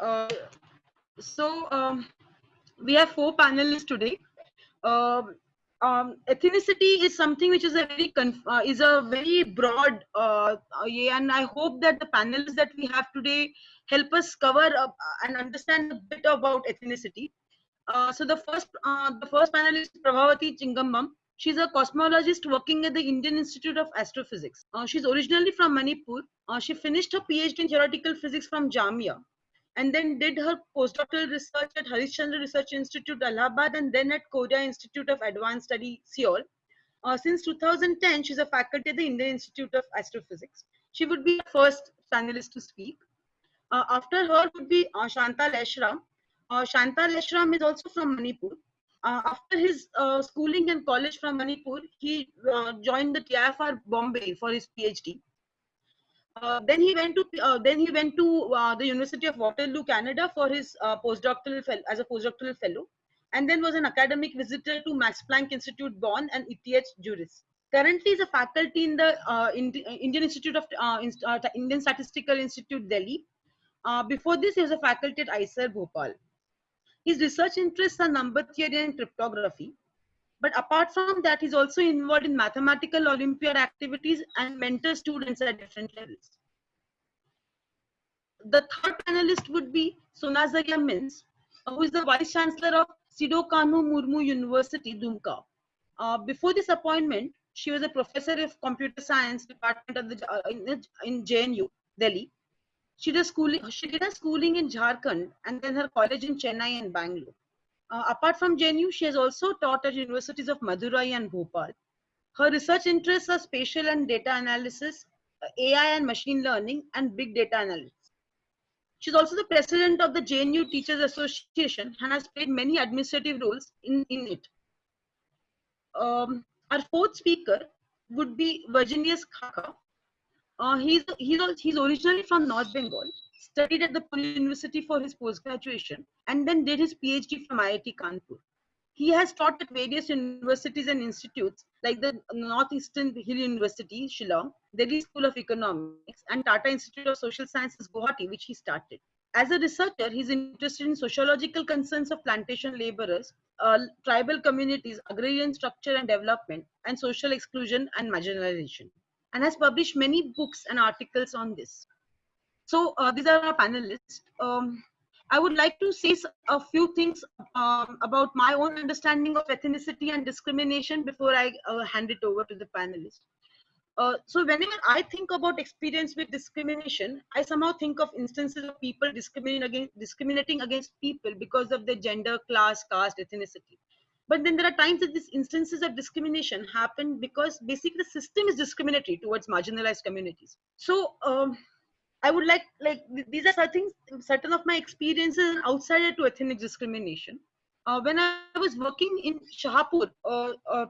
Uh, so um, we have four panelists today. Um, um, ethnicity is something which is a very uh, is a very broad uh, and I hope that the panelists that we have today help us cover uh, and understand a bit about ethnicity. Uh, so the first uh, the first panelist is Prabhavati Chingangbam. She's a cosmologist working at the Indian Institute of Astrophysics. Uh, she's originally from Manipur. she finished her PhD in theoretical physics from Jamia and then did her postdoctoral research at Harishchandra Research Institute, Allahabad, and then at Korea Institute of Advanced Study, Seoul. Uh, since 2010, she's a faculty at the Indian Institute of Astrophysics. She would be the first panelist to speak. Uh, after her would be uh, Shanta Laishram. Uh, Shanta Laishram is also from Manipur. Uh, after his uh, schooling and college from Manipur, he uh, joined the TIFR Bombay for his PhD. Uh, then he went to uh, then he went to uh, the University of Waterloo, Canada, for his uh, postdoctoral as a postdoctoral fellow, and then was an academic visitor to Max Planck Institute, Bonn, and ETH Zurich. Currently, is a faculty in the uh, Indian Institute of Indian Statistical Institute, Delhi. before this, he was a faculty at IISER, Bhopal. His research interests are number theory and cryptography. But apart from that, he's also involved in mathematical Olympiad activities and mentor students at different levels. The third panelist would be Sonajharia Minz, who is the Vice Chancellor of Sido Kanhu Murmu University, Dumka. Uh, before this appointment, she was a professor of computer science department of the, uh, in, in JNU, Delhi. She did, schooling, she did schooling in Jharkhand and then her college in Chennai and Bangalore. Uh, apart from JNU, she has also taught at universities of Madurai and Bhopal. Her research interests are spatial and data analysis, uh, AI and machine learning, and big data analysis. She's also the president of the JNU Teachers Association and has played many administrative roles in, in it. Um, our fourth speaker would be Virginius Xaxa. Uh, he's, he's, he's originally from North Bengal studied at the Pune University for his post-graduation, and then did his PhD from IIT Kanpur. He has taught at various universities and institutes like the Northeastern Hill University, Shillong, Delhi School of Economics, and Tata Institute of Social Sciences, Guwahati, which he started. As a researcher, he's interested in sociological concerns of plantation laborers, uh, tribal communities, agrarian structure and development, and social exclusion and marginalization, and has published many books and articles on this. So uh, these are our panelists. Um, I would like to say a few things um, about my own understanding of ethnicity and discrimination before I uh, hand it over to the panelists. Uh, so whenever I think about experience with discrimination, I somehow think of instances of people discriminating against, discriminating against people because of their gender, class, caste, ethnicity. But then there are times that these instances of discrimination happen because basically the system is discriminatory towards marginalized communities. So um, I would like like these are certain certain of my experiences outside to ethnic discrimination. Uh, when I was working in Shahpur, uh, uh,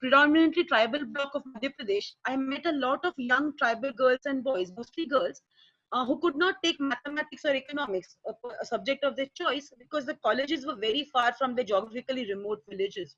predominantly tribal block of Madhya Pradesh, I met a lot of young tribal girls and boys, mostly girls, uh, who could not take mathematics or economics, a, a, subject of their choice, because the colleges were very far from the geographically remote villages.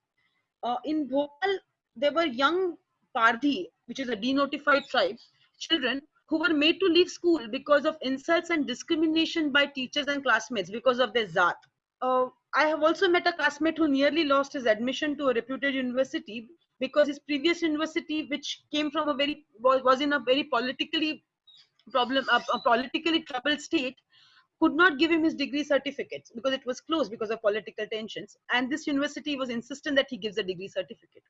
Uh, in Bhopal, there were young Pardhi, which is a denotified tribe, children who were made to leave school because of insults and discrimination by teachers and classmates because of their zat. Uh, I have also met a classmate who nearly lost his admission to a reputed university because his previous university, which came from a very was, in a very politically problem, a, a politically troubled state, could not give him his degree certificate because it was closed because of political tensions. And this university was insistent that he gives a degree certificate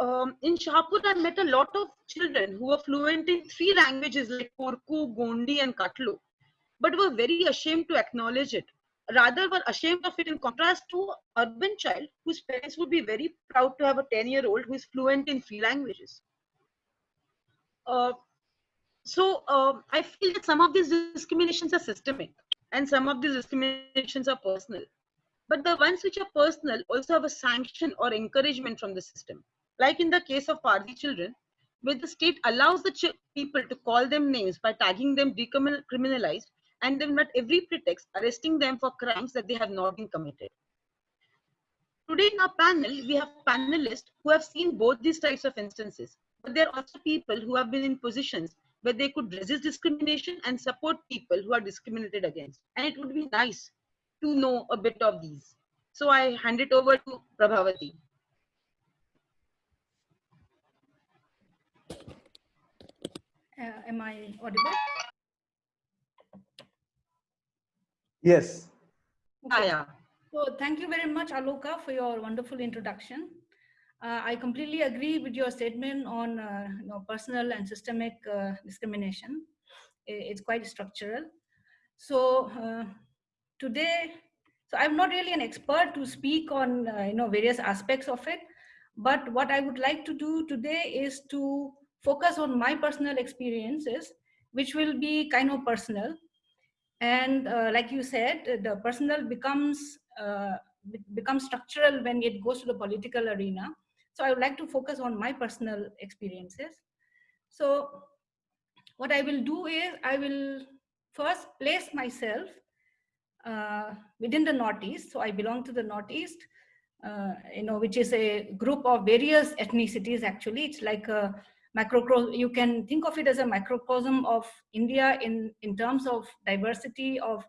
um, in Shahpur, I met a lot of children who were fluent in three languages like Korku, Gondi, and Katlu, but were very ashamed to acknowledge it. Rather, were ashamed of it in contrast to urban child whose parents would be very proud to have a 10-year-old who is fluent in three languages. Uh, so um, I feel that some of these discriminations are systemic and some of these discriminations are personal. But the ones which are personal also have a sanction or encouragement from the system like in the case of Pardhi children, where the state allows the people to call them names by tagging them decriminalized and then at every pretext arresting them for crimes that they have not been committed. Today in our panel, we have panelists who have seen both these types of instances, but there are also people who have been in positions where they could resist discrimination and support people who are discriminated against. And it would be nice to know a bit of these. So I hand it over to Prabhavati. Uh, am I audible? Yes. Okay. Yeah. So thank you very much, Aloka, for your wonderful introduction. Uh, I completely agree with your statement on uh, you know, personal and systemic uh, discrimination. It's quite structural. So uh, today, so I'm not really an expert to speak on uh, you know various aspects of it, but what I would like to do today is to focus on my personal experiences, which will be kind of personal. And uh, like you said, the personal becomes uh, becomes structural when it goes to the political arena so I would like to focus on my personal experiences. So what I will do is I will first place myself uh, within the Northeast. So I belong to the Northeast, uh, you know, which is a group of various ethnicities actually. It's like a you can think of it as a microcosm of India in, in terms of diversity of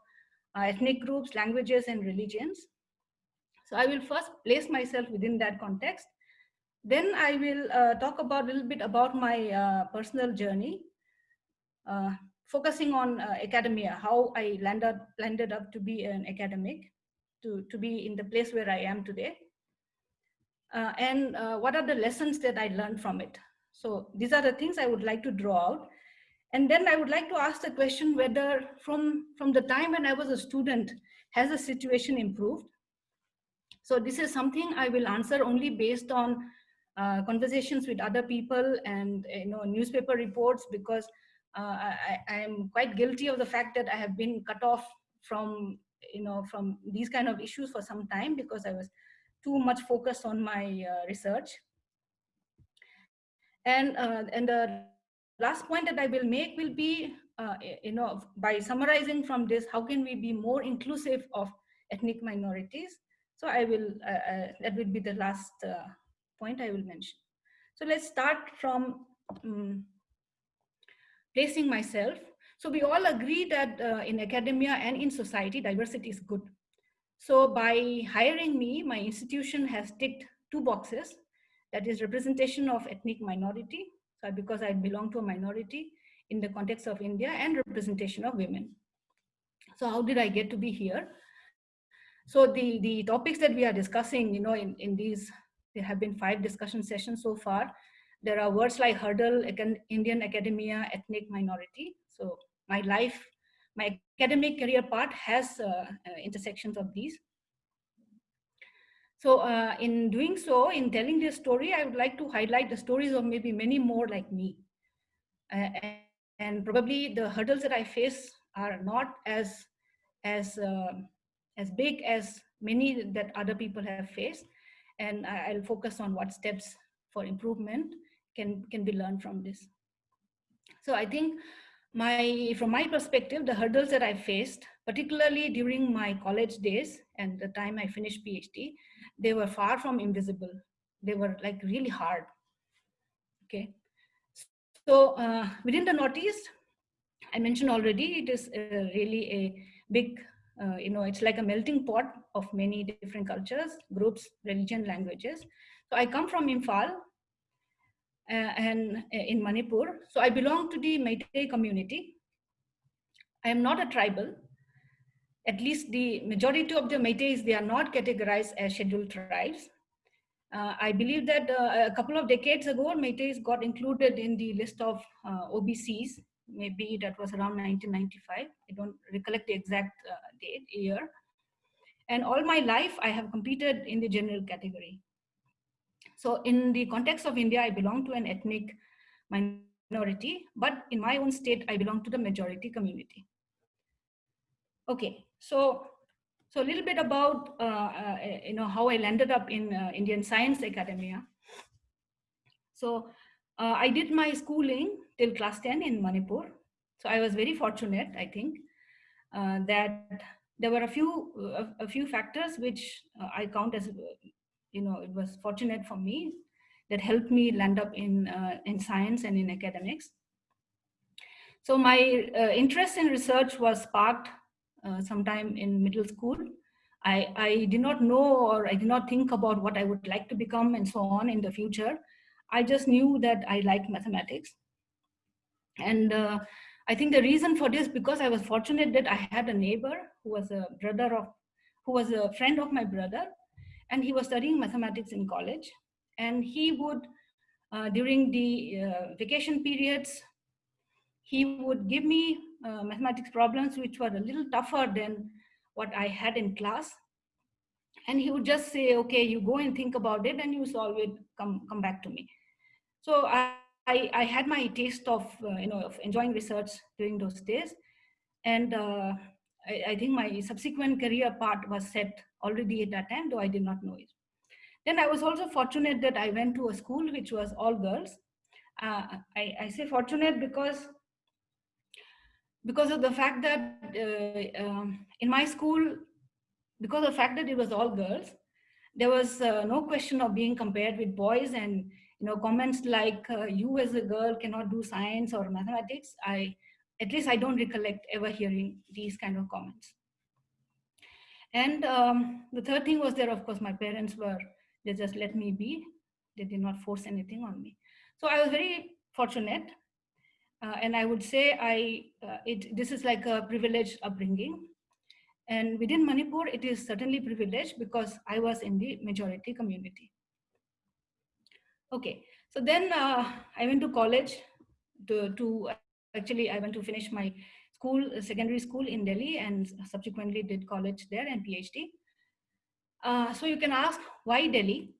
uh, ethnic groups, languages, and religions. So I will first place myself within that context. Then I will uh, talk about a little bit about my uh, personal journey, uh, focusing on uh, academia, how I landed, landed up to be an academic, to, to be in the place where I am today. Uh, and what are the lessons that I learned from it? So these are the things I would like to draw out. And then I would like to ask the question whether from, from the time when I was a student, has the situation improved? So this is something I will answer only based on uh, conversations with other people and you know newspaper reports because uh, I, am quite guilty of the fact that I have been cut off from you know from these kind of issues for some time because I was too much focused on my uh, research. And uh, and the last point that I will make will be uh, you know by summarizing from this, how can we be more inclusive of ethnic minorities? So I will uh, that will be the last point I will mention. So let's start from um, placing myself. So we all agree that uh, in academia and in society, diversity is good. So by hiring me, my institution has ticked two boxes. That is representation of ethnic minority, so because I belong to a minority in the context of India and representation of women. So how did I get to be here? So the, the topics that we are discussing, you know, in, in these there have been five discussion sessions so far. There are words like hurdle, Indian academia, ethnic minority. So my life, my academic career part has uh, uh, intersections of these. So uh, in doing so, in telling this story, I would like to highlight the stories of maybe many more like me. Uh, and probably the hurdles that I face are not as, as, uh, as big as many that other people have faced and I'll focus on what steps for improvement can, can be learned from this. So I think my, from my perspective, the hurdles that I faced, particularly during my college days and the time I finished PhD, they were far from invisible. They were like really hard. Okay. So uh, within the Northeast, I mentioned already, it is uh, really a big uh, you know, it's like a melting pot of many different cultures, groups, religion, languages. So I come from Imphal uh, and uh, in Manipur. So I belong to the Meitei community. I am not a tribal. At least the majority of the Meiteis, they are not categorized as scheduled tribes. Uh, I believe that uh, a couple of decades ago, Meiteis got included in the list of uh, OBCs maybe that was around 1995. I don't recollect the exact uh, date, year. And all my life, I have competed in the general category. So in the context of India, I belong to an ethnic minority, but in my own state, I belong to the majority community. Okay, so so a little bit about uh, uh, you know how I landed up in uh, Indian Science Academia. So uh, I did my schooling till class 10 in Manipur. So I was very fortunate, I think, uh, that there were a few a, a few factors which uh, I count as, you know, it was fortunate for me that helped me land up in uh, in science and in academics. So my uh, interest in research was sparked uh, sometime in middle school. I, I did not know or I did not think about what I would like to become and so on in the future. I just knew that I liked mathematics. And uh, I think the reason for this, because I was fortunate that I had a neighbor who was a brother of, who was a friend of my brother, and he was studying mathematics in college. And he would, uh, during the uh, vacation periods, he would give me uh, mathematics problems which were a little tougher than what I had in class. And he would just say, okay, you go and think about it and you solve it, come, come back to me. So I, I, I had my taste of, uh, you know, of enjoying research during those days. And uh, I, I, think my subsequent career path was set already at that time, though I did not know it. Then I was also fortunate that I went to a school which was all girls. Uh, I, I, say fortunate because because of the fact that uh, um, in my school, because of the fact that it was all girls, there was uh, no question of being compared with boys and you know comments like uh, you as a girl cannot do science or mathematics. I at least i don't recollect ever hearing these kind of comments. And um, the third thing was there of course my parents were they just let me be. They did not force anything on me. So i was very fortunate uh, and i would say i uh, it this is like a privileged upbringing and within manipur it is certainly privileged because i was in the majority community Okay, so then uh, I went to college to, to actually I went to finish my school, secondary school in Delhi and subsequently did college there and PhD. Uh, so you can ask why Delhi?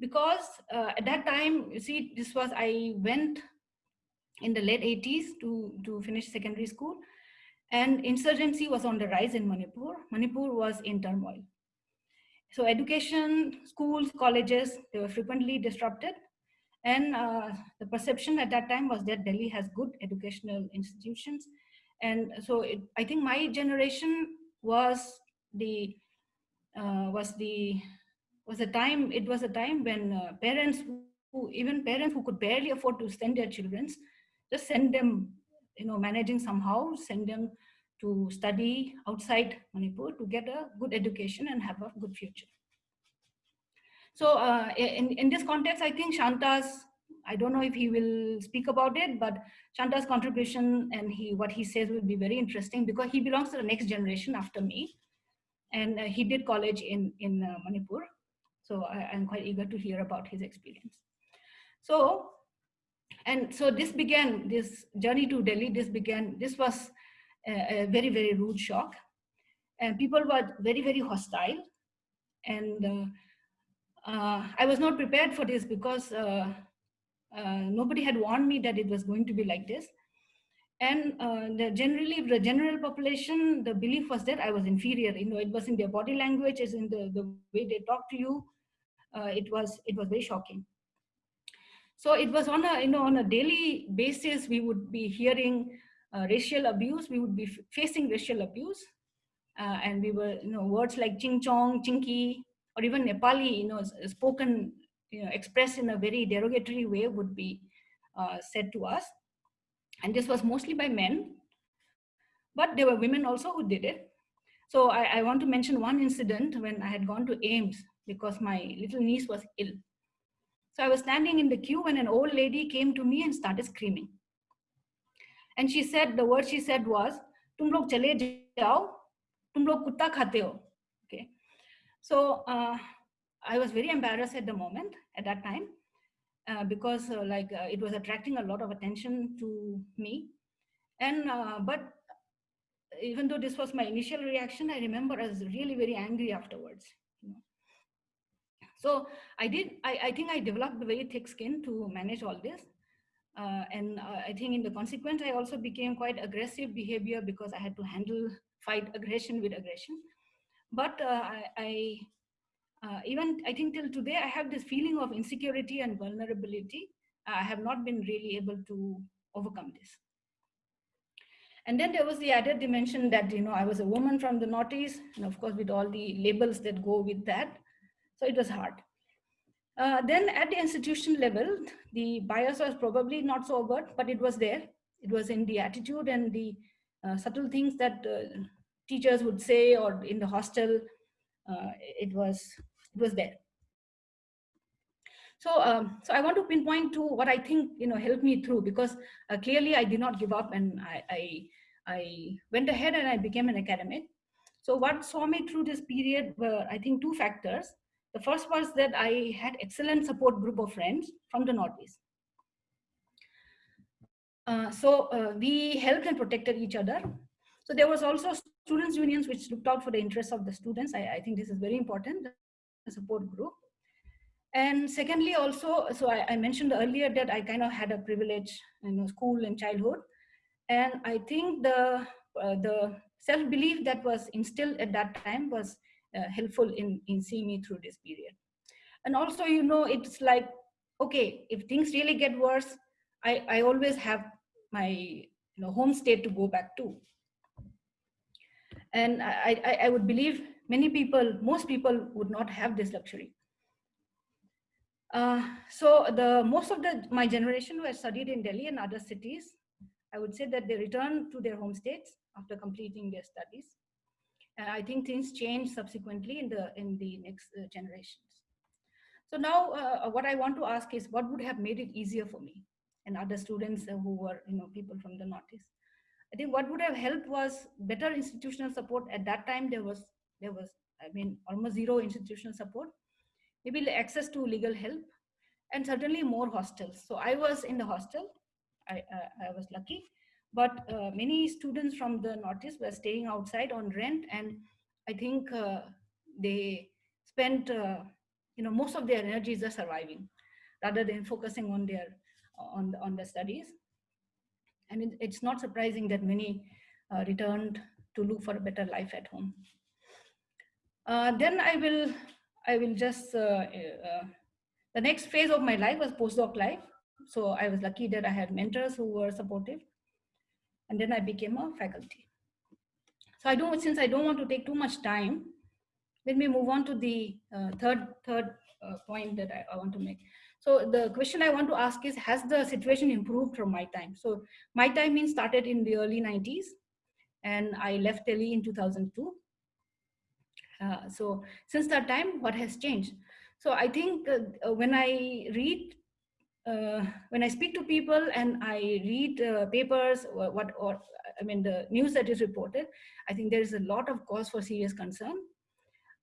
Because uh, at that time, you see, this was, I went in the late 80s to, to finish secondary school and insurgency was on the rise in Manipur. Manipur was in turmoil. So education, schools, colleges, they were frequently disrupted. And uh, the perception at that time was that Delhi has good educational institutions. And so it, I think my generation was the, uh, was the, was a time, it was a time when uh, parents who, even parents who could barely afford to send their children, just send them, you know, managing somehow, send them to study outside Manipur to get a good education and have a good future. So uh, in, in this context, I think Shanta's, I don't know if he will speak about it, but Shanta's contribution and he what he says will be very interesting because he belongs to the next generation after me. And uh, he did college in, in uh, Manipur. So I, I'm quite eager to hear about his experience. So, and so this began, this journey to Delhi, this began, this was a, a very, very rude shock. And people were very, very hostile. And uh, uh, I was not prepared for this because uh, uh, nobody had warned me that it was going to be like this. And uh, the generally, the general population, the belief was that I was inferior. You know, it was in their body language, it's in the, the way they talk to you. It was it was very shocking. So it was on a you know on a daily basis we would be hearing uh, racial abuse, we would be facing racial abuse. Uh, and we were, you know, words like ching chong, chinky, or even Nepali, you know, spoken, you know, expressed in a very derogatory way would be uh, said to us. And this was mostly by men, but there were women also who did it. So I, I want to mention one incident when I had gone to AIIMS because my little niece was ill. So I was standing in the queue when an old lady came to me and started screaming. And she said, the word she said was, tum log chale jao, tum log kutta khate ho. Okay. So uh, I was very embarrassed at the moment, at that time, uh, because uh, like uh, it was attracting a lot of attention to me. And, uh, but even though this was my initial reaction, I remember I was really very angry afterwards. So I did, I, I think I developed a very thick skin to manage all this. Uh, and uh, I think in the consequence, I also became quite aggressive behavior because I had to handle, fight aggression with aggression. But uh, I, I uh, even, I think till today, I have this feeling of insecurity and vulnerability. I have not been really able to overcome this. And then there was the added dimension that, you know, I was a woman from the Northeast, and of course, with all the labels that go with that. So it was hard. Uh, then at the institution level, the bias was probably not so overt, but it was there. It was in the attitude and the uh, subtle things that uh, teachers would say or in the hostel. Uh, it was it was there. So, um, so I want to pinpoint to what I think you know helped me through because uh, clearly I did not give up and I, I I went ahead and I became an academic. So what saw me through this period were I think two factors. The first was that I had excellent support group of friends from the Northeast. Uh, so uh, we helped and protected each other. So there was also students unions which looked out for the interests of the students. I, I think this is very important, the support group. And secondly, also, so I, I, mentioned earlier that I kind of had a privilege in you know, school and childhood. And I think the, uh, the self-belief that was instilled at that time was helpful in, in seeing me through this period. And also, you know, it's like, okay, if things really get worse, I, I always have my you know, home state to go back to. And I, I, I would believe many people, most people would not have this luxury. Uh, so the most of the my generation were studied in Delhi and other cities. I would say that they return to their home states after completing their studies. And I think things change subsequently in the in the next uh, generations. So now uh, what I want to ask is what would have made it easier for me and other students who were you know people from the Northeast. I think what would have helped was better institutional support. At that time, there was there was I mean almost zero institutional support maybe access to legal help, and certainly more hostels. So I was in the hostel. I, uh, I was lucky, but uh, many students from the Northeast were staying outside on rent, and I think uh, they spent uh, you know most of their energies are surviving, rather than focusing on their on the, on the studies. And it, it's not surprising that many uh, returned to look for a better life at home. Then I will I will just, the next phase of my life was postdoc life. So I was lucky that I had mentors who were supportive. And then I became a faculty. So I don't, since I don't want to take too much time, let me move on to the uh, third, third uh, point that I, I want to make. So the question I want to ask is, has the situation improved from my time? So my time means started in the early 90s and I left Delhi in 2002. Uh, so since that time, what has changed? So I think uh, when I read, uh, when I speak to people and I read uh, papers, or what, or I mean the news that is reported, I think there is a lot of cause for serious concern.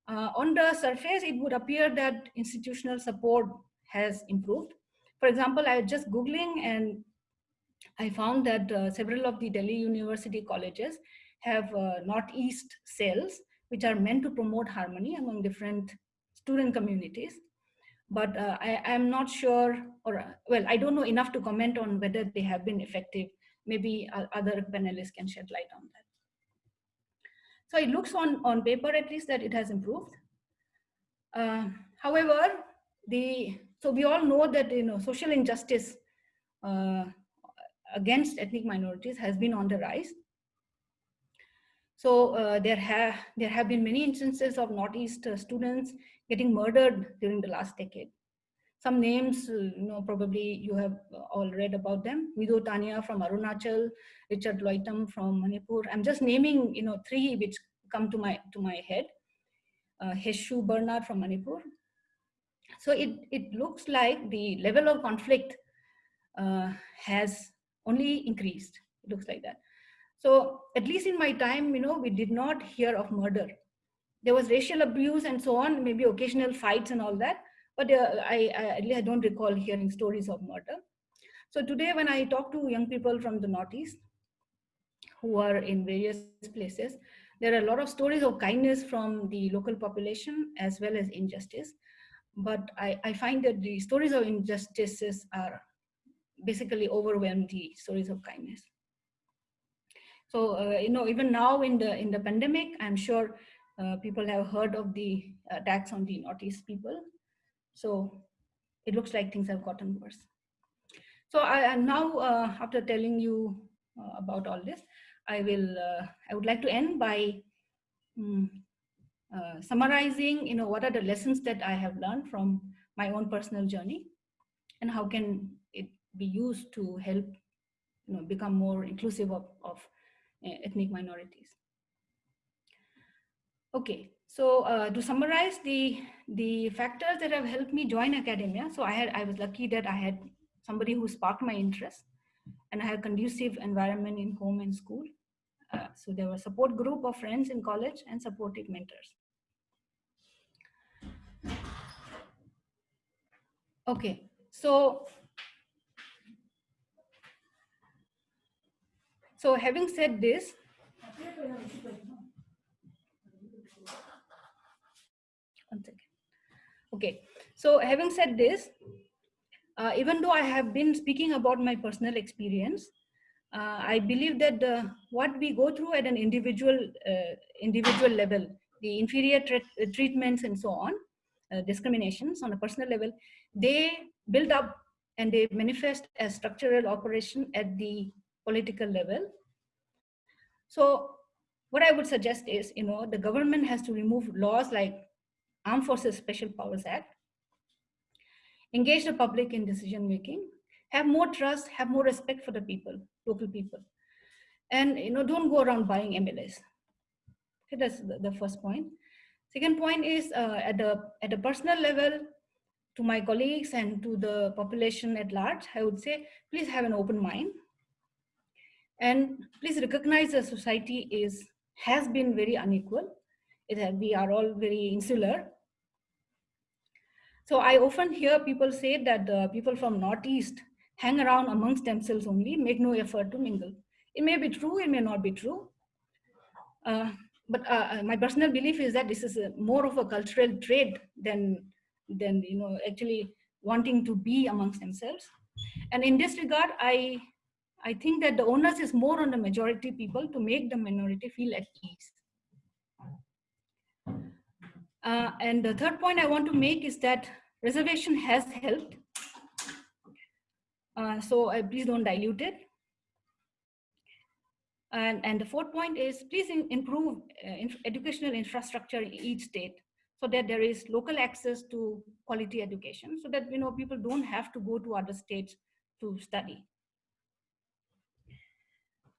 on the surface, it would appear that institutional support has improved. For example, I was just Googling and I found that uh, several of the Delhi University colleges have uh, Northeast cells which are meant to promote harmony among different student communities. But uh, I am not sure, or well, I don't know enough to comment on whether they have been effective. Maybe other panelists can shed light on that. So it looks on, on paper at least that it has improved. Uh, however, the so we all know that you know social injustice uh, against ethnic minorities has been on the rise so uh, there have there have been many instances of Northeast uh, students getting murdered during the last decade. Some names, uh, you know, probably you have all read about them. Tania from Arunachal, Richard Loitam from Manipur. I'm just naming, you know, three which come to my to my head. Uh, Heshu Bernard from Manipur. So it it looks like the level of conflict uh, has only increased. It looks like that. So at least in my time, you know, we did not hear of murder. There was racial abuse and so on, maybe occasional fights and all that. But uh, I, I, I don't recall hearing stories of murder. So today when I talk to young people from the Northeast who are in various places, there are a lot of stories of kindness from the local population as well as injustice. But I, I find that the stories of injustices are basically overwhelm the stories of kindness. So, uh, you know, even now in the, in the pandemic, I'm sure uh, people have heard of the attacks on the Northeast people. So it looks like things have gotten worse. So I am now, uh, after telling you uh, about all this, I will, uh, I would like to end by um, summarizing, you know, what are the lessons that I have learned from my own personal journey and how can it be used to help you know, become more inclusive of, of ethnic minorities. Okay, so uh, to summarize the the factors that have helped me join academia. So I had I was lucky that I had somebody who sparked my interest, and I had a conducive environment in home and school. Uh, so there a support group of friends in college and supportive mentors. Okay, so so having said this, one second. Okay, so having said this, uh, even though I have been speaking about my personal experience, uh, I believe that the, what we go through at an individual uh, individual level, the inferior treatments and so on, uh, discriminations on a personal level, they build up and they manifest as structural operation at the political level. So what I would suggest is, you know, the government has to remove laws like Armed Forces Special Powers Act, engage the public in decision making, have more trust, have more respect for the people, local people. And you know, don't go around buying MLAs. Okay, that's the, first point. Second point is uh, at, the, at the personal level, to my colleagues and to the population at large, I would say, please have an open mind. And please recognize that society is, has been very unequal. It, we are all very insular. So I often hear people say that the people from Northeast hang around amongst themselves only, make no effort to mingle. It may be true, it may not be true. Uh, but uh, uh, my personal belief is that this is a, more of a cultural trait than than you know actually wanting to be amongst themselves and in this regard i i think that the onus is more on the majority people to make the minority feel at ease. Uh, and the third point i want to make is that reservation has helped. Uh, so uh, please don't dilute it. And, and the fourth point is please in, improve uh, in educational infrastructure in each state so that there is local access to quality education so that you know people don't have to go to other states to study.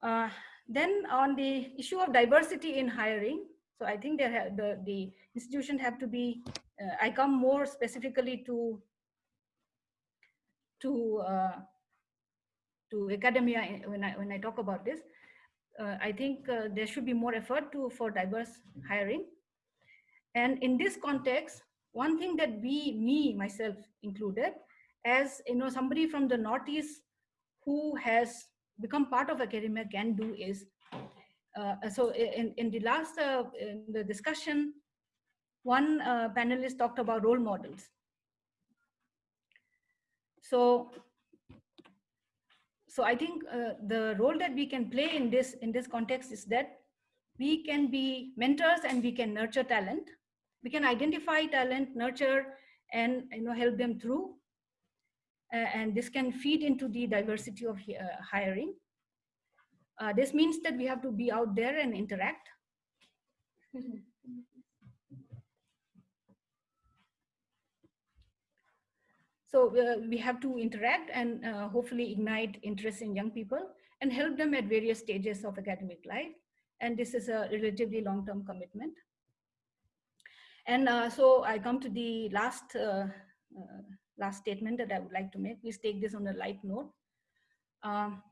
Uh, then on the issue of diversity in hiring, so I think there the, the institution have to be, uh, I come more specifically to, to, uh, to academia when I, when I talk about this uh, I think uh, there should be more effort to for diverse hiring. And in this context, one thing that we, me, myself included, as you know, somebody from the Northeast who has become part of academia can do is, uh, so in, in the last uh, in the discussion, one uh, panelist talked about role models. So so I think uh, the role that we can play in this in this context is that we can be mentors and we can nurture talent. We can identify talent, nurture, and you know help them through. And this can feed into the diversity of uh, hiring. Uh, this means that we have to be out there and interact. So uh, we have to interact and uh, hopefully ignite interest in young people and help them at various stages of academic life. And this is a relatively long-term commitment. And uh, so I come to the last, uh, last statement that I would like to make. Please take this on a light note. Um,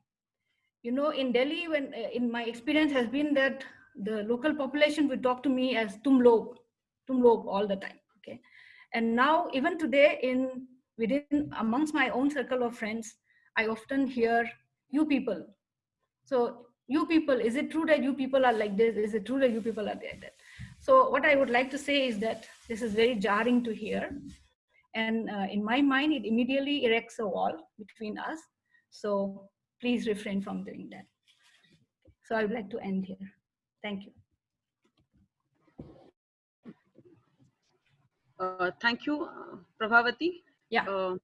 you know, in Delhi, when uh, in my experience has been that the local population would talk to me as tum log, tum log all the time. Okay, and now even today in within amongst my own circle of friends, I often hear you people. So you people, is it true that you people are like this? Is it true that you people are like that? So what I would like to say is that this is very jarring to hear. And uh, in my mind, it immediately erects a wall between us. So please refrain from doing that. So I would like to end here. Thank you. Uh, thank you, uh, Prabhavati. Yeah. Uh,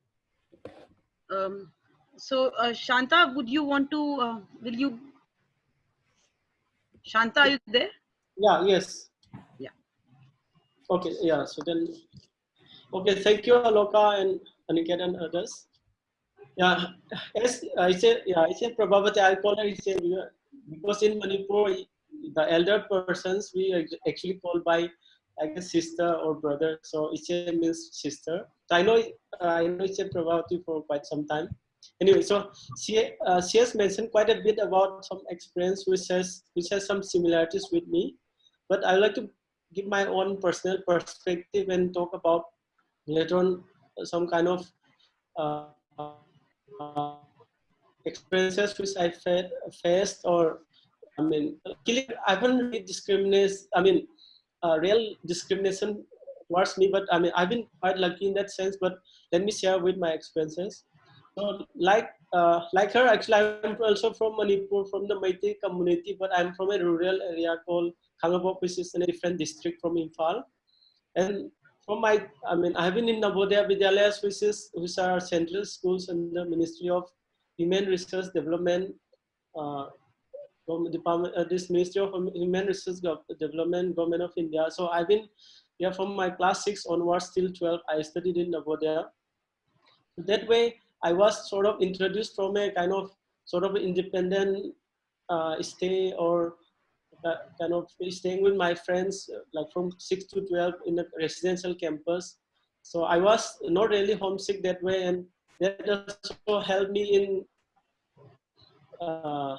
um, so, uh, Shanta, would you want to, uh, will you, Shanta, are you there? Yeah, yes. Yeah. Okay, yeah, so then, okay, thank you, Aloka and Aniket and others. Yeah, as I said, yeah, I said Prabhavati, I'll call her Iche because in Manipur, the elder persons we actually called by like a sister or brother. So Iche means sister. I know I know Iche Prabhavati for quite some time. Anyway, so she uh, she has mentioned quite a bit about some experience which has which has some similarities with me, but I would like to give my own personal perspective and talk about later on some kind of uh, experiences which I fa- faced or I mean, luckily I haven't really discriminate. I mean, uh, real discrimination towards me, but I mean, I've been quite lucky in that sense. But let me share with my experiences. So, like, uh, like her, actually, I'm also from Manipur, from the Meitei community, but I'm from a rural area called Khangabok, which is in a different district from Imphal. And from my, I mean, I've been in Navodaya Vidyalayas, which is which are central schools in the Ministry of Human Resource Development, uh, Gov- Department, uh, this Ministry of Human Resource Development, Government of India. So I've been yeah from my class six onwards till 12, I studied in Navodaya. That way, I was sort of introduced from a kind of sort of independent uh, stay or kind of staying with my friends uh, like from 6 to 12 in a residential campus. So i was not really homesick that way and that also helped me in uh,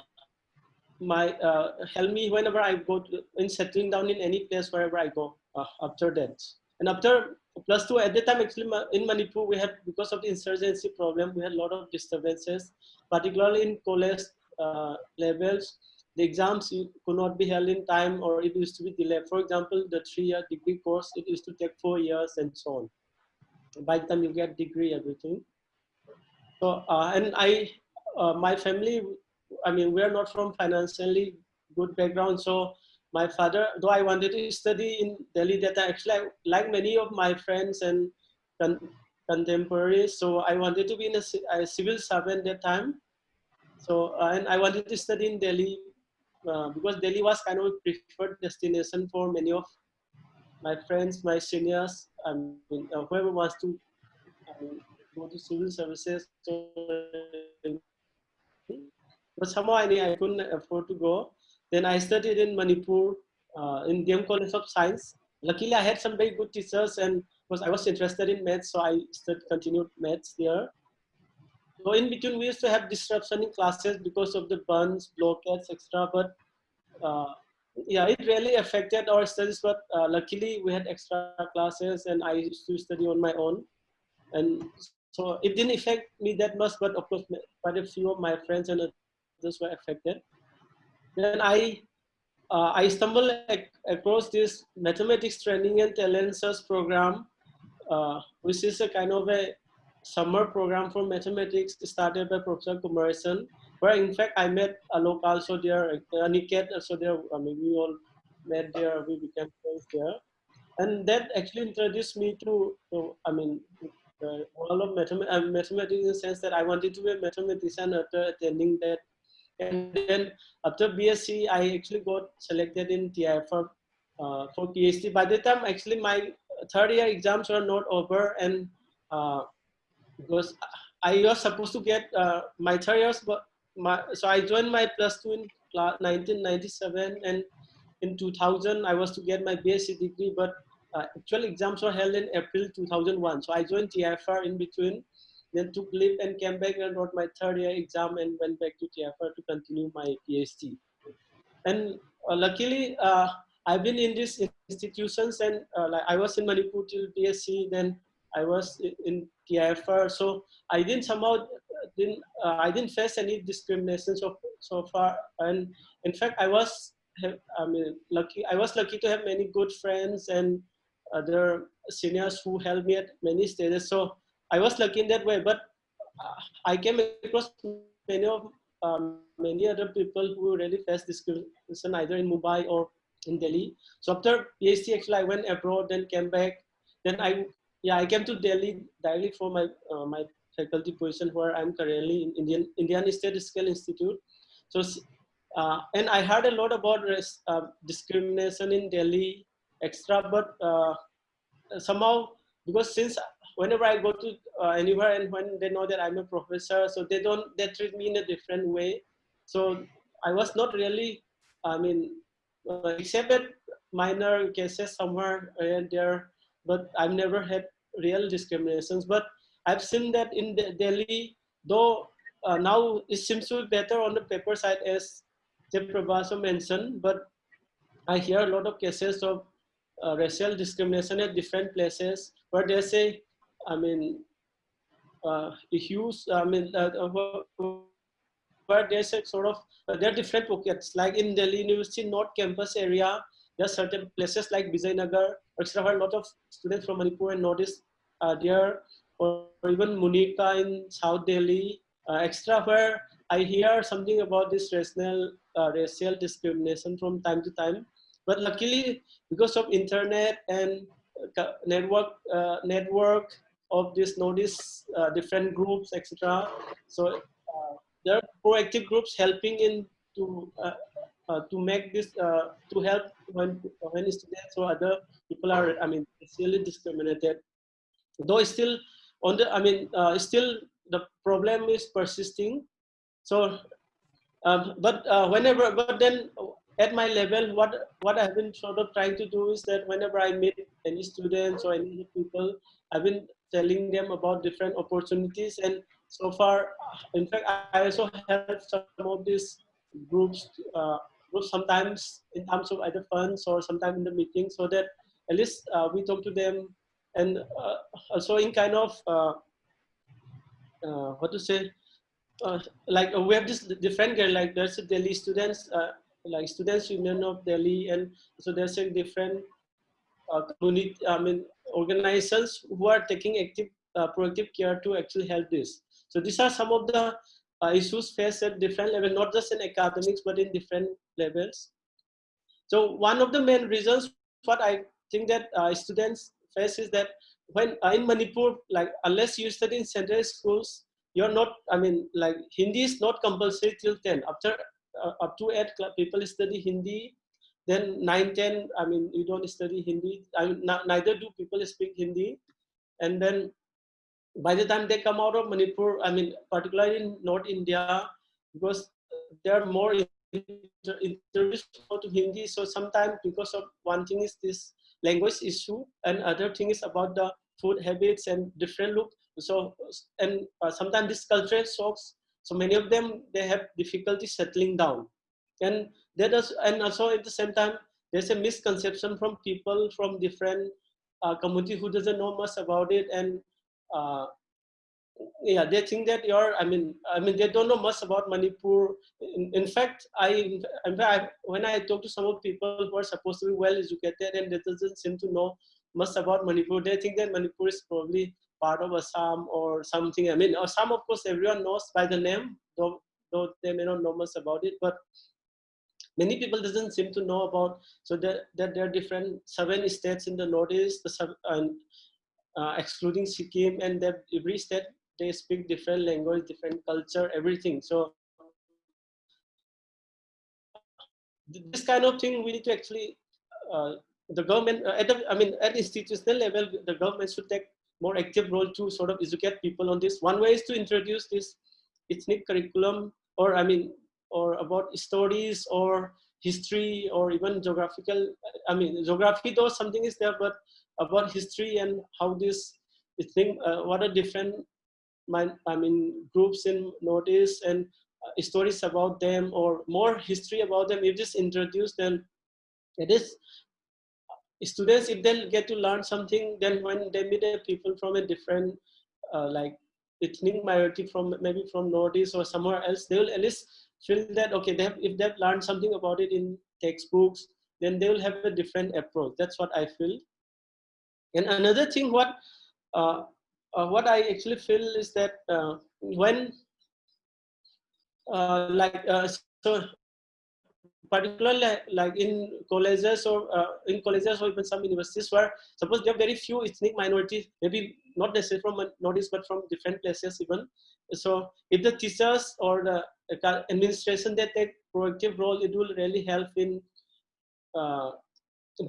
my uh, help me whenever i go to, in settling down in any place wherever i go uh, after that. And after plus two at the time actually in manipur we had because of the insurgency problem we had a lot of disturbances particularly in college uh, levels the exams could not be held in time or it used to be delayed. For example, the three-year degree course, it used to take four years and so on. By the time you get degree, everything. So, uh, and I, uh, my family, I mean, we're not from financially good background. So my father, though I wanted to study in Delhi, that actually, like many of my friends and con- contemporaries, so I wanted to be in a, a civil servant at that time. So, uh, and I wanted to study in Delhi uh, because Delhi was kind of a preferred destination for many of my friends, my seniors, I mean, uh, whoever wants to um, go to civil services. But somehow I, I couldn't afford to go. Then I studied in Manipur uh, in DM College of Science. Luckily, I had some very good teachers, and because I was interested in maths, so I studied, continued maths there. So in between, we used to have disruption in classes because of the bandhs, blockades, etc. But uh, yeah, it really affected our studies. But uh, luckily, we had extra classes, and I used to study on my own. And so it didn't affect me that much. But of course, quite a few of my friends and others were affected. Then I uh, I stumbled ac- across this mathematics training and talent search program, uh, which is a kind of a summer program for mathematics started by Professor Kumaresan, where in fact I met Alok also there, uh, Niket also there. I mean, we all met there, we became friends there. And that actually introduced me to, to I mean, uh, all of uh, mathematics in the sense that I wanted to be a mathematician after attending that. And then after BSc, I actually got selected in TIFR uh, for PhD. By the time actually my third year exams were not over and uh, because I was supposed to get uh, my third years, but my so I joined my plus two in 1997, and in 2000 I was to get my BSc degree, but uh, actual exams were held in April 2001. So I joined TIFR in between, then took leave and came back and wrote my third year exam and went back to TIFR to continue my PhD. And uh, luckily, uh, I've been in these institutions, and uh, like I was in Manipur till BSc, then I was in TIFR. So I didn't somehow didn't uh, I didn't face any discrimination so so far. And in fact, I was I mean lucky. I was lucky to have many good friends and other seniors who helped me at many stages. So I was lucky in that way. But uh, I came across many of um, many other people who really faced discrimination either in Mumbai or in Delhi. So after PhD, actually, I went abroad, then came back. Then I, yeah, I came to Delhi directly for my uh, my faculty position where I'm currently in Indian Indian Statistical Institute. So, uh, and I heard a lot about res, uh, discrimination in Delhi, extra, but uh, somehow because since whenever I go to uh, anywhere and when they know that I'm a professor, so they don't, they treat me in a different way. So I was not really, I mean, uh, except that minor cases somewhere and there, but I've never had real discriminations. But I've seen that in Delhi, though uh, now it seems to be better on the paper side as Jayaprabha mentioned, but I hear a lot of cases of uh, racial discrimination at different places where they say, I mean, uh, huge, I mean, uh, uh where there's a sort of, uh, there are different pockets, like in Delhi University North Campus area, there are certain places like Vijayanagar, etc. where a lot of students from Manipur and Northeast are there, or even Munirka in South Delhi, uh, extra where I hear something about this racial, uh, racial discrimination from time to time. But luckily, because of internet and uh, network, uh, network of this Northeast, uh, different groups, etc. So uh, there are proactive groups helping in to uh, to make this to help when when students or other people are, I mean, really discriminated. Though still on the, I mean, still the problem is persisting. So, um, but whenever, but then at my level, what what I've been sort of trying to do is that whenever I meet any students or any people, I've been telling them about different opportunities. And so far, in fact, I also help some of these groups, uh, sometimes in terms of either funds or sometimes in the meeting, so that at least uh, we talk to them, and uh, also in kind of uh, uh, what to say. Uh, like we have this different like there's a Delhi students like Students Union of Delhi, and so there's a different uh, community, I mean, organizations who are taking active, uh, proactive care to actually help this. So these are some of the uh, issues faced at different levels, not just in academics, but in different levels. So one of the main reasons what I think that uh, students face is that when uh, in Manipur, like unless you study in central schools, you're not, I mean, like Hindi is not compulsory till 10. After uh, up to 8 people study Hindi. Then 9, 10, I mean, you don't study Hindi. I mean, neither do people speak Hindi. And then by the time they come out of Manipur, I mean, particularly in North India, because they're more introduced to Hindi. So sometimes because of one thing is this language issue and other thing is about the food habits and different look. So, and uh, sometimes this cultural shocks so many of them, they have difficulty settling down. And that is, and also at the same time, there's a misconception from people from different uh, community who doesn't know much about it. And uh, yeah, they think that you're, I mean, I mean, they don't know much about Manipur. In, in fact, I, in fact, when I talk to some of people who are supposed to be well educated and they doesn't seem to know much about Manipur, they think that Manipur is probably part of Assam or something. I mean, Assam, of course, everyone knows by the name, though, though they may not know much about it, but many people doesn't seem to know about, so that, that there are different seven states in the Northeast, the and, uh, excluding Sikkim, and every state, they speak different language, different culture, everything. So this kind of thing we need to actually, uh, the government, uh, at the, I mean, at institutional level, the government should take more active role to sort of educate people on this. One way is to introduce this ethnic curriculum or I mean, or about stories or history or even geographical, I mean, geography though something is there, but about history and how this thing, uh, what are different, my, I mean, groups in Northeast and uh, stories about them or more history about them, if just introduce them, it is students if they get to learn something then when they meet people from a different uh, like ethnic minority from maybe from northeast or somewhere else they will at least feel that okay they have, if they've learned something about it in textbooks then they will have a different approach. That's what i feel and another thing what uh, uh, what i actually feel is that uh, when uh, like uh, so particularly like in colleges or uh, in colleges or even some universities where suppose there are very few ethnic minorities, maybe not necessarily from a Northeast, but from different places even. So if the teachers or the administration they take proactive role, it will really help in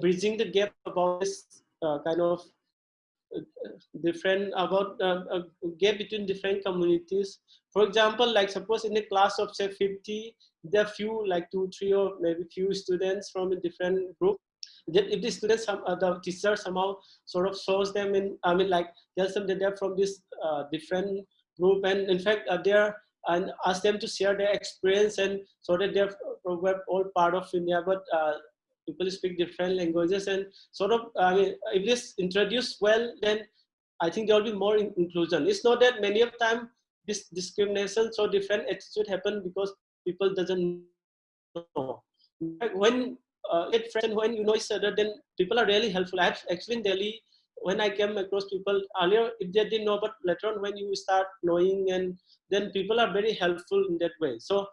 bridging the gap about this kind of uh, different about uh, a gap between different communities. For example, like suppose in a class of say 50, there are few like two, three, or maybe few students from a different group. If the students, some uh, the teacher somehow sort of shows them in, I mean, like tells them that they're from this uh, different group, and in fact, uh, they're and ask them to share their experience and so that they're we're all part of India, but uh, people speak different languages and sort of, I mean, if this introduced well, then I think there will be more in inclusion. It's not that many of time this discrimination, so different attitude happen because people doesn't know. When uh, get friends, when you know each other, then people are really helpful. I've actually in Delhi, when I came across people earlier, if they didn't know, but later on when you start knowing and then people are very helpful in that way. So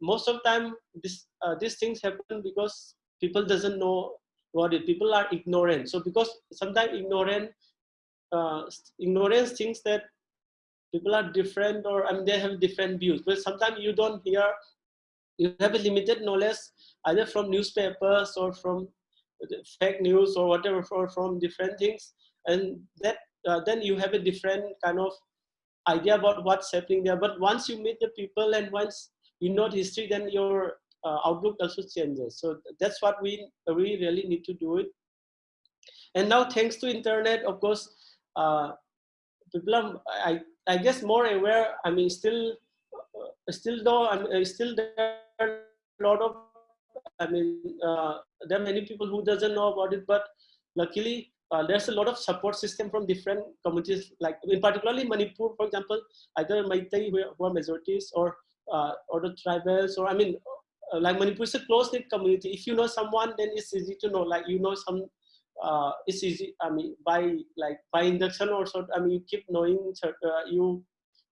most of the time this uh, these things happen because people doesn't know what it. People are ignorant. So because sometimes ignorant uh, ignorance thinks that people are different or I mean they have different views. But sometimes you don't hear you have a limited knowledge either from newspapers or from fake news or whatever or from different things. And that uh, then you have a different kind of idea about what's happening there. But once you meet the people and once you know the history then your uh, outlook also changes. So that's what we we really need to do it. And now thanks to internet of course uh, people are i i guess more aware i mean still uh, still though i'm uh, still there a lot of i mean uh, there are many people who doesn't know about it but luckily uh, there's a lot of support system from different communities, like in particularly Manipur, for example, either Meitei who are majorities or uh, or the tribals, or I mean, like Manipur is a close-knit community. If you know someone, then it's easy to know. Like you know some, uh, it's easy. I mean, by like by induction or so. I mean, you keep knowing. Uh, you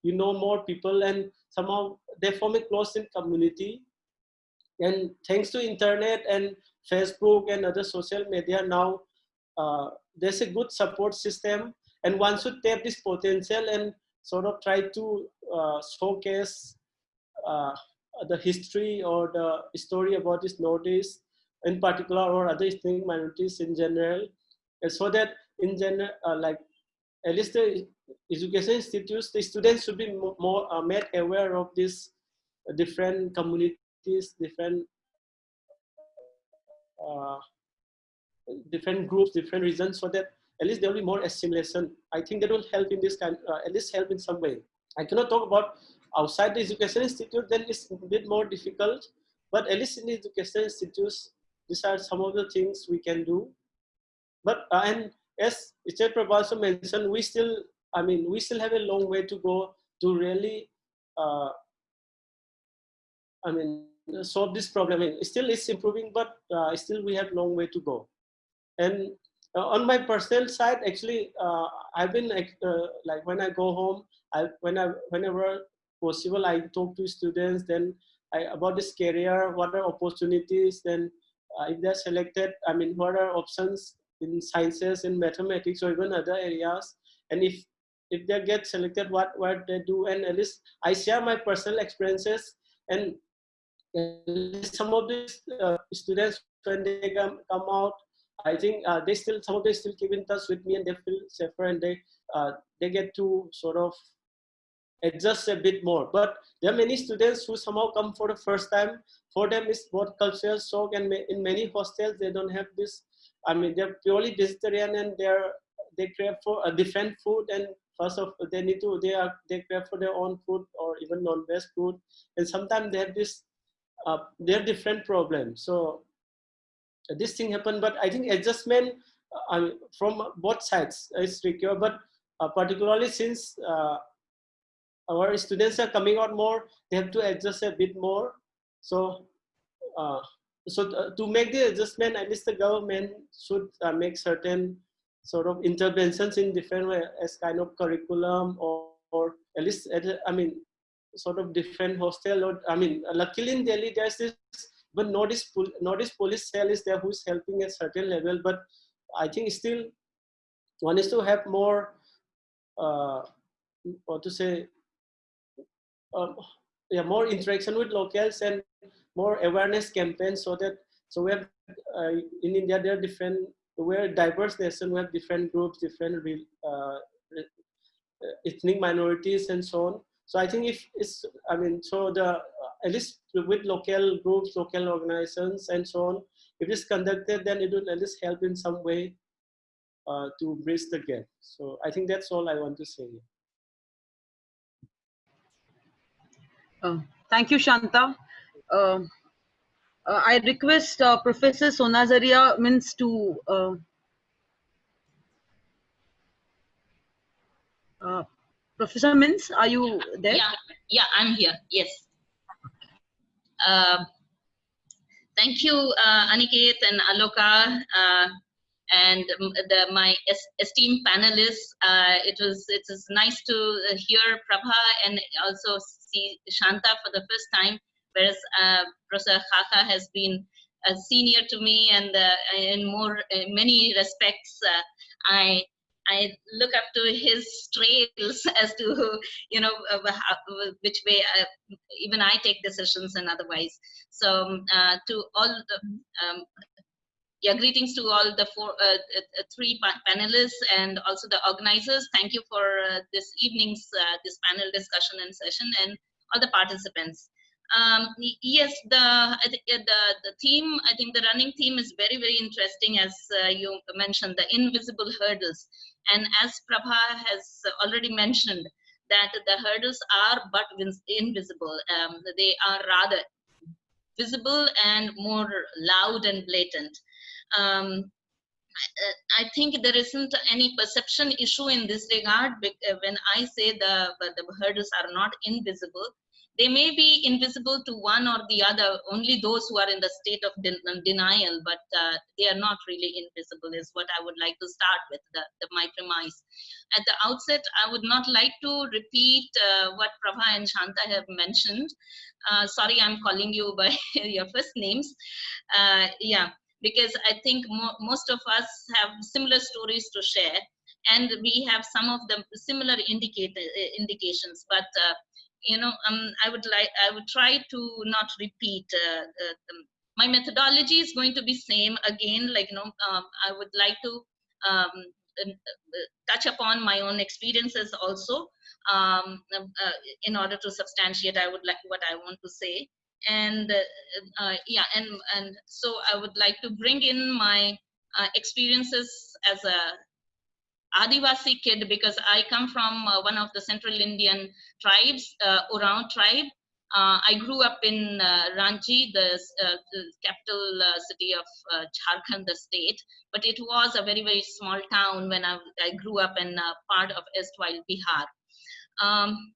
you know more people, and somehow they form a close-knit community. And thanks to internet and Facebook and other social media now, uh, there's a good support system and one should tap this potential and sort of try to uh, showcase uh, the history or the story about this Northeast in particular or other ethnic minorities in general and so that in general uh, like at least the education institutes the students should be more uh, made aware of these different communities different uh, different groups, different regions, so that at least there will be more assimilation. I think that will help in this kind, uh, at least help in some way. I cannot talk about outside the education institute, then it's a bit more difficult. But at least in the education institutes, these are some of the things we can do. But uh, and as Richard Prabhu also mentioned, we still, I mean, we still have a long way to go to really, uh, I mean, solve this problem. I mean, still it's improving, but uh, still we have a long way to go. And uh, on my personal side, actually, uh, I've been uh, like when I go home, I when I whenever possible, I talk to students. Then I, about this career, what are opportunities? Then if they're selected, I mean, what are options in sciences, in mathematics, or even other areas? And if if they get selected, what what they do, and at least I share my personal experiences and some of these uh, students when they come, come out I think uh, they still some of them still keep in touch with me and they feel safer and they uh, they get to sort of adjust a bit more. But there are many students who somehow come for the first time. For them, it's both cultural shock and in many hostels they don't have this. I mean, they're purely vegetarian and they're they crave for a different food and first of all, they need to they are they crave for their own food or even non-veg food and sometimes they have this uh, they have different problems. So this thing happened, but I think adjustment uh, from both sides is required, but uh, particularly since uh, our students are coming out more, they have to adjust a bit more. So, uh, so uh, to make the adjustment, at least the government should uh, make certain sort of interventions in different way as kind of curriculum or, or at least, at, I mean, sort of different hostel or, I mean, luckily in Delhi, there's this but Northeast Northeast police cell is there who's helping at certain level but i think still one is to have more uh what to say um, yeah more interaction with locals and more awareness campaigns so that so we have uh, in india there are different we're a diverse nation. We have different groups, different uh, ethnic minorities, and so on. So I think if it's, I mean, so the at least with local groups, local organizations, and so on, if it's conducted, then it will at least help in some way uh, to bridge the gap. So I think that's all I want to say. Uh, thank you, Shanta. Uh, uh, I request uh, Professor Sonajharia Minz to uh, uh, Professor Minz, are you there? Yeah, yeah, I'm here. Yes. Thank you, Aniket and Aloka, and the, my esteemed panelists. Uh, it was it was nice to hear Prabha and also see Shanta for the first time, whereas uh, Professor Xaxa has been a senior to me, and uh, in more in many respects, I I look up to his trails as to you know uh, which way uh, even I take decisions and otherwise. So um, uh, to all the um, yeah, greetings to all the four, uh, uh, three panelists and also the organizers. Thank you for uh, this evening's this panel discussion and session and all the participants. Um, yes, the, the the theme. I think the running theme is very very interesting, as uh, you mentioned, the invisible hurdles. And as Prabha has already mentioned, that the hurdles are but invisible. Um, they are rather visible and more loud and blatant. Um, I think there isn't any perception issue in this regard when I say the, the hurdles are not invisible they may be invisible to one or the other, only those who are in the state of den denial, but uh, they are not really invisible is what I would like to start with, the, the, my premise. At the outset, I would not like to repeat uh, what Prabha and Shanta have mentioned. Uh, sorry, I'm calling you by your first names. Uh, yeah, because I think mo most of us have similar stories to share and we have some of the similar indicate, uh, indications, but uh, you know, um, I would like, I would try to not repeat. Uh, my methodology is going to be same again. Like you know, um, I would like to um, uh, touch upon my own experiences also um, uh, in order to substantiate. I would like what I want to say, and uh, uh, yeah, and and so I would like to bring in my experiences as a Adivasi kid because I come from uh, one of the central Indian tribes, uh, Oraon tribe. Uh, I grew up in uh, Ranchi, the, uh, the capital uh, city of uh, Jharkhand, the state, but it was a very, very small town when I, I grew up in part of erstwhile Bihar. Um,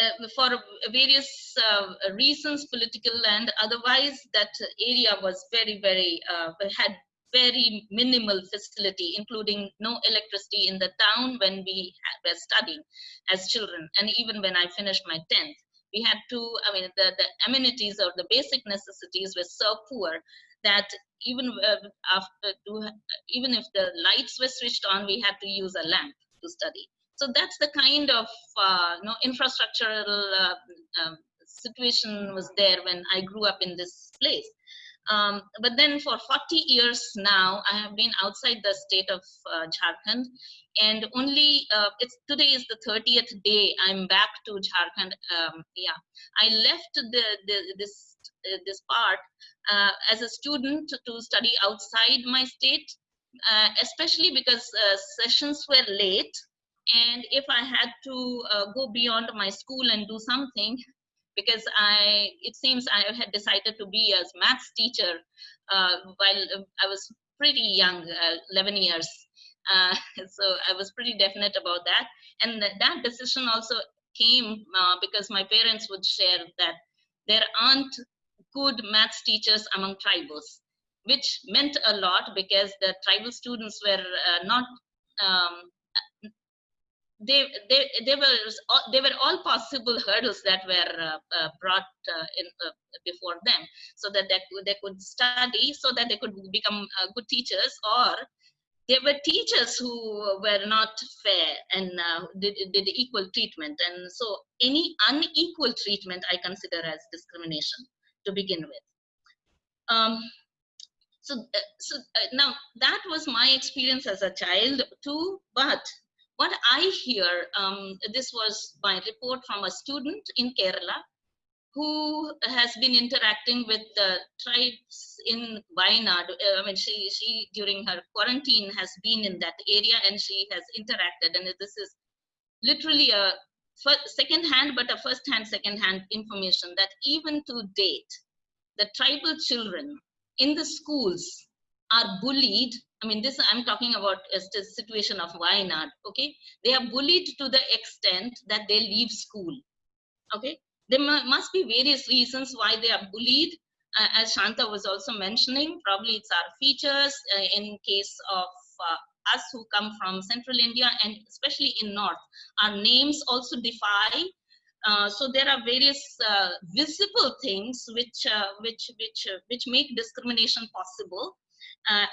Uh, for various uh, reasons, political and otherwise, that area was very, very, uh, had very minimal facility, including no electricity in the town when we were studying as children. And even when I finished my 10th, we had to, I mean, the, the amenities or the basic necessities were so poor that even uh, after, even if the lights were switched on, we had to use a lamp to study. So that's the kind of uh, you know, infrastructural uh, um, situation was there when I grew up in this place. Um, but then for 40 years now, I have been outside the state of uh, Jharkhand and only uh, it's today is the 30th day I'm back to Jharkhand. Um, yeah, I left the, the this uh, this part uh, as a student to study outside my state, uh, especially because uh, sessions were late. And if I had to go beyond my school and do something, because I, it seems I had decided to be a maths teacher uh, while I was pretty young, uh, 11 years. Uh, so I was pretty definite about that. And th that decision also came uh, because my parents would share that there aren't good maths teachers among tribals, which meant a lot because the tribal students were uh, not um, they, they, they, were, they were all possible hurdles that were uh, uh, brought uh, in uh, before them so that they, they could study so that they could become uh, good teachers or there were teachers who were not fair and uh, did, did equal treatment. And so any unequal treatment i consider as discrimination to begin with. Um, so so now that was my experience as a child too but what i hear um, this was my report from a student in kerala who has been interacting with the tribes in Wayanad. Uh, I mean, she, she during her quarantine has been in that area and she has interacted. And this is literally a second hand, but a first hand, second hand information that even to date, the tribal children in the schools are bullied. I mean, this I'm talking about is the situation of Wayanad. Okay, they are bullied to the extent that they leave school. Okay, there must be various reasons why they are bullied. Uh, as Shanta was also mentioning, probably it's our features uh, in case of uh, us who come from central India and especially in north. Our names also defy. Uh, so there are various uh, visible things which uh, which which which make discrimination possible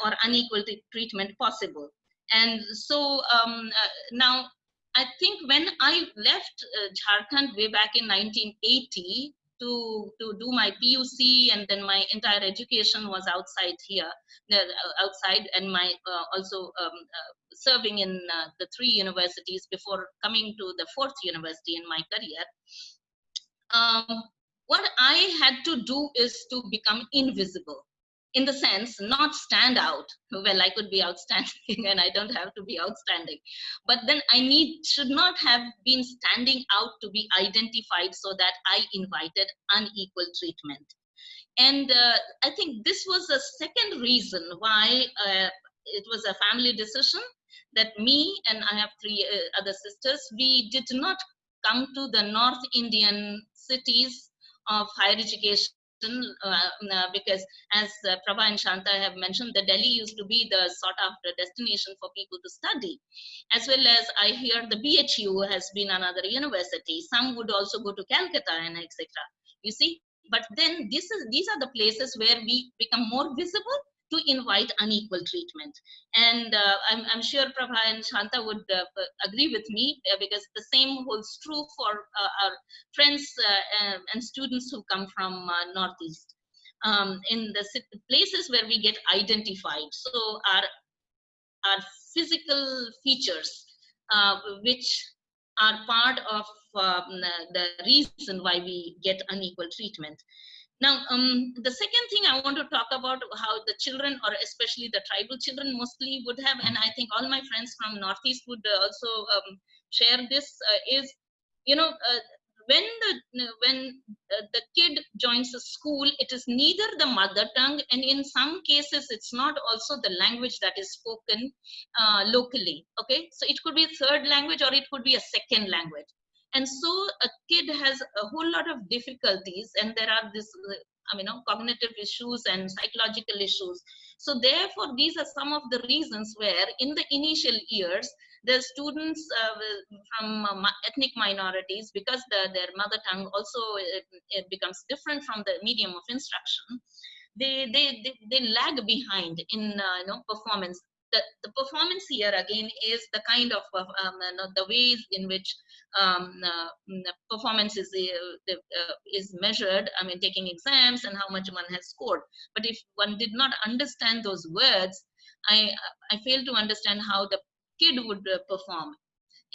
or unequal treatment possible. And so um, now I think when I left uh, Jharkhand way back in 1980 to, to do my PUC and then my entire education was outside here, uh, outside and my uh, also um, uh, serving in uh, the three universities before coming to the fourth university in my career. Um, what I had to do is to become invisible in the sense not stand out. Well i could be outstanding and i don't have to be outstanding. But then i need should not have been standing out to be identified so that i invited unequal treatment. And uh, i think this was a second reason why uh, it was a family decision that me and i have three uh, other sisters we did not come to the north indian cities of higher education uh, uh, because as uh, Prabha and Shanta have mentioned, the Delhi used to be the sought after destination for people to study. As well as I hear the BHU has been another university. Some would also go to Calcutta and etc. You see, but then this is these are the places where we become more visible to invite unequal treatment. And uh, I'm, I'm, sure Prabha and Shanta would uh, agree with me uh, because the same holds true for uh, our friends uh, and students who come from uh, Northeast. Um, in the places where we get identified. So our, our physical features, which are part of um, the reason why we get unequal treatment. Now, um, the second thing I want to talk about how the children, or especially the tribal children, mostly would have, and I think all my friends from Northeast would uh, also um, share this, uh, is, you know, uh, when the when uh, the kid joins a school, it is neither the mother tongue, and in some cases, it's not also the language that is spoken uh, locally. Okay, so it could be third language or it could be a second language and so a kid has a whole lot of difficulties and there are this I mean, cognitive issues and psychological issues. So therefore, these are some of the reasons where in the initial years, the students uh, from uh, ethnic minorities, because the, their mother tongue also it becomes different from the medium of instruction, they, they, they, they lag behind in uh, you know, performance the, the performance here again is the kind of um, the ways in which um, uh, mm, performance is uh, uh, is measured. I mean, taking exams and how much one has scored. But if one did not understand those words, I I fail to understand how the kid would uh, perform.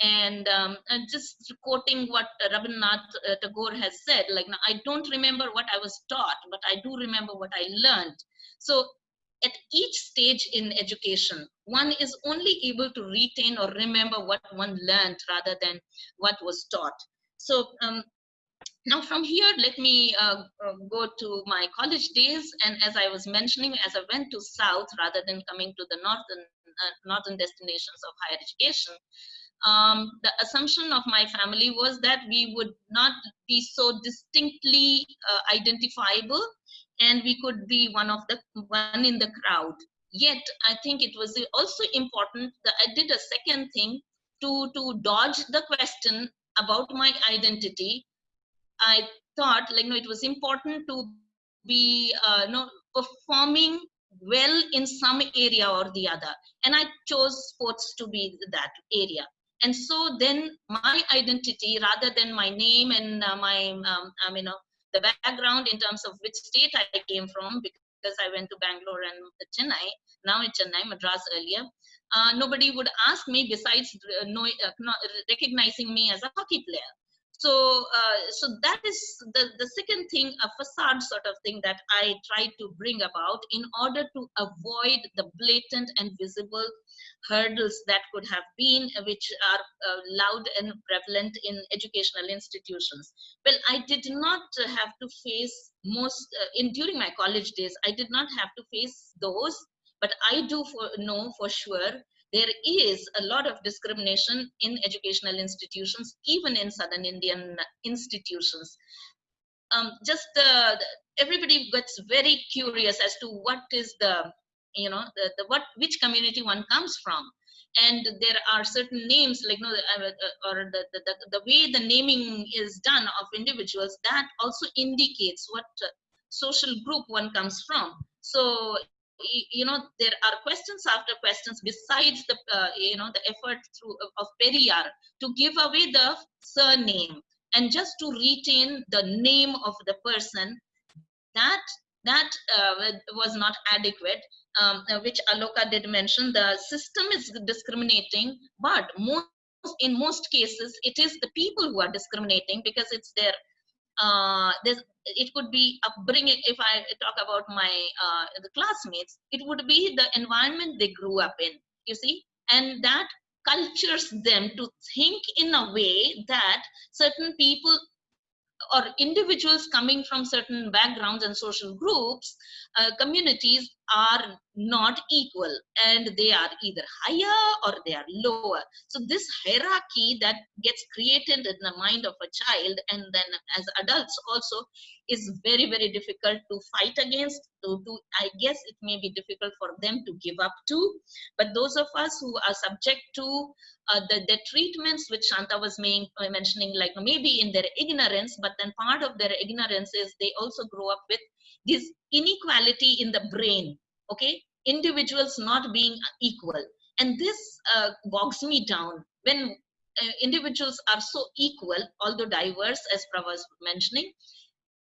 And, um, and just quoting what Rabindranath uh, Tagore has said, like I don't remember what I was taught, but I do remember what I learned. So at each stage in education, one is only able to retain or remember what one learned rather than what was taught. So um, now from here, let me uh, uh, go to my college days. And as I was mentioning, as I went to South rather than coming to the northern, uh, northern destinations of higher education, um, the assumption of my family was that we would not be so distinctly uh, identifiable and we could be one of the one in the crowd. Yet i think it was also important that i did a second thing to to dodge the question about my identity. I thought like no it was important to be uh, no performing well in some area or the other. And i chose sports to be that area. And so then my identity rather than my name and uh, my um, I mean, the background in terms of which state I came from, because I went to Bangalore and Chennai, now in Chennai, Madras earlier, uh, nobody would ask me besides uh, know, uh, recognizing me as a hockey player. So, uh, so that is the, the second thing, a facade sort of thing that I try to bring about in order to avoid the blatant and visible hurdles that could have been, which are uh, loud and prevalent in educational institutions. Well, I did not have to face most, uh, in during my college days, I did not have to face those, but I do for, know for sure there is a lot of discrimination in educational institutions, even in Southern Indian institutions. Um, just uh, everybody gets very curious as to what is the, you know, the, the what which community one comes from. And there are certain names like no, uh, or the, the, the way the naming is done of individuals that also indicates what uh, social group one comes from. So you know there are questions after questions besides the uh, you know the effort through of Periyar to give away the surname and just to retain the name of the person that that uh, was not adequate um, uh, which Aloka did mention the system is discriminating but most in most cases it is the people who are discriminating because it's their uh, it could be upbringing if i talk about my uh, the classmates it would be the environment they grew up in you see? And that cultures them to think in a way that certain people or individuals coming from certain backgrounds and social groups uh, communities are not equal and they are either higher or they are lower. So this hierarchy that gets created in the mind of a child and then as adults also is very very difficult to fight against. To, i guess it may be difficult for them to give up to but those of us who are subject to uh, the, the treatments which shanta was main, uh, mentioning like maybe in their ignorance but then part of their ignorance is they also grow up with this inequality in the brain okay? Individuals not being equal. And this uh, bogs me down. When uh, individuals are so equal although diverse as Prabha was mentioning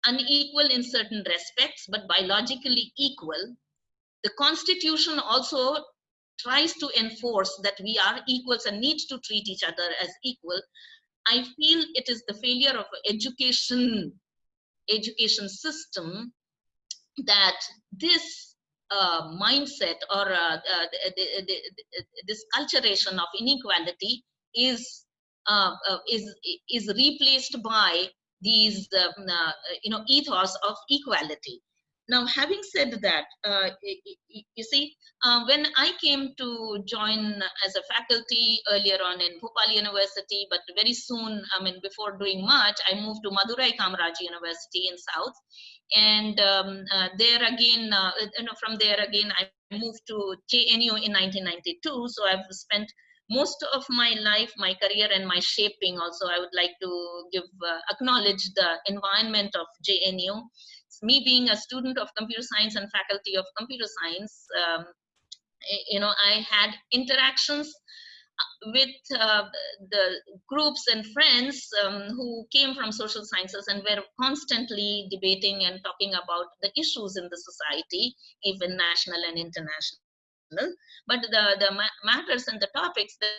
unequal in certain respects but biologically equal. The constitution also tries to enforce that we are equals and need to treat each other as equal. I feel it is the failure of education education system that this uh, mindset or uh, uh, the, the, the, this culturation of inequality is uh, uh, is is replaced by these um, uh, you know ethos of equality now having said that you see when i came to join as a faculty earlier on in bhopal university but very soon i mean before doing much i moved to madurai kamaraj university in south and um, uh, there again, uh, you know, from there again, I moved to JNU in 1992. So I've spent most of my life, my career, and my shaping. Also, I would like to give uh, acknowledge the environment of JNU. Me being a student of computer science and faculty of computer science, um, you know, I had interactions with uh, the groups and friends um, who came from social sciences and were constantly debating and talking about the issues in the society, even national and international. But the, the ma matters and the topics that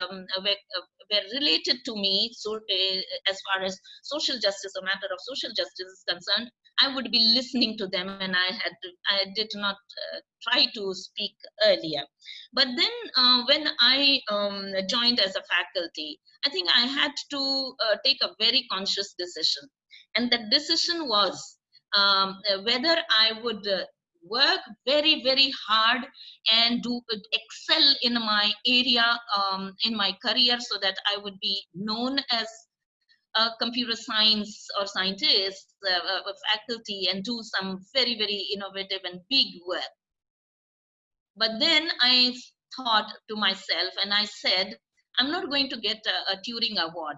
um, were, uh, were related to me so uh, as far as social justice or matter of social justice is concerned i would be listening to them and i had i did not uh, try to speak earlier. But then uh, when i um, joined as a faculty i think i had to uh, take a very conscious decision. And that decision was um, whether i would uh, work very very hard and do excel in my area um, in my career so that i would be known as a computer science or scientist uh, faculty and do some very very innovative and big work. But then i thought to myself and i said i'm not going to get a, a turing award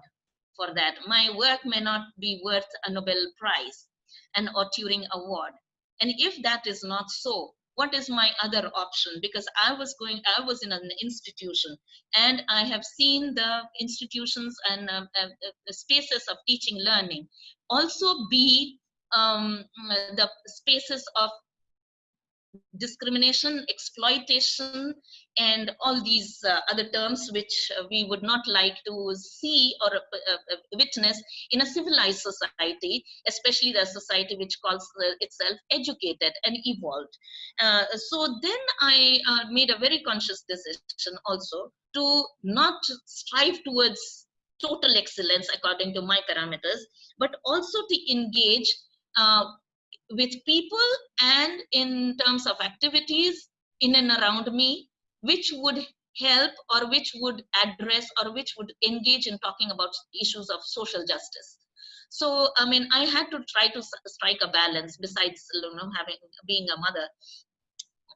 for that. My work may not be worth a nobel prize and or turing award and if that is not so, what is my other option? Because I was going, I was in an institution and I have seen the institutions and uh, uh, the spaces of teaching learning also be um, the spaces of discrimination, exploitation, and all these uh, other terms which uh, we would not like to see or uh, uh, witness in a civilized society, especially the society which calls uh, itself educated and evolved. Uh, so then I made a very conscious decision also to not strive towards total excellence according to my parameters, but also to engage with people and in terms of activities in and around me which would help or which would address or which would engage in talking about issues of social justice. So i mean i had to try to strike a balance besides you know having being a mother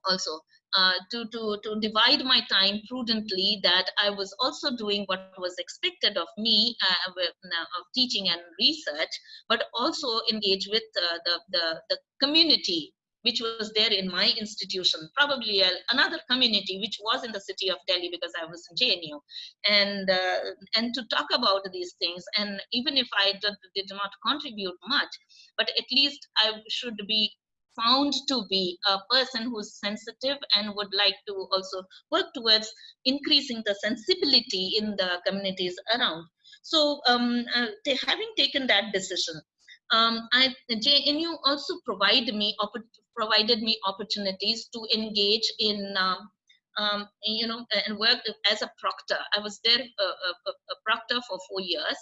also uh, to, to, to divide my time prudently that I was also doing what was expected of me uh, with, uh, of teaching and research, but also engage with uh, the, the, the community which was there in my institution, probably a, another community which was in the city of Delhi because I was in JNU, and uh, and to talk about these things. And even if I did, did not contribute much, but at least I should be found to be a person who's sensitive and would like to also work towards increasing the sensibility in the communities around. So um, uh, having taken that decision, um, I, JNU also provide me provided me opportunities to engage in um, um, you know, and worked as a proctor. I was there uh, a, a, a proctor for four years.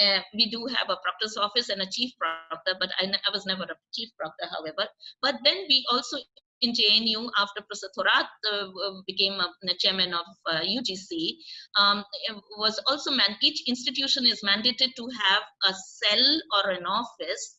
Uh, we do have a proctor's office and a chief proctor, but I, I was never a chief proctor, however. But then we also in JNU after Professor Thorat uh, became a, the chairman of uh, UGC um, was also man each institution is mandated to have a cell or an office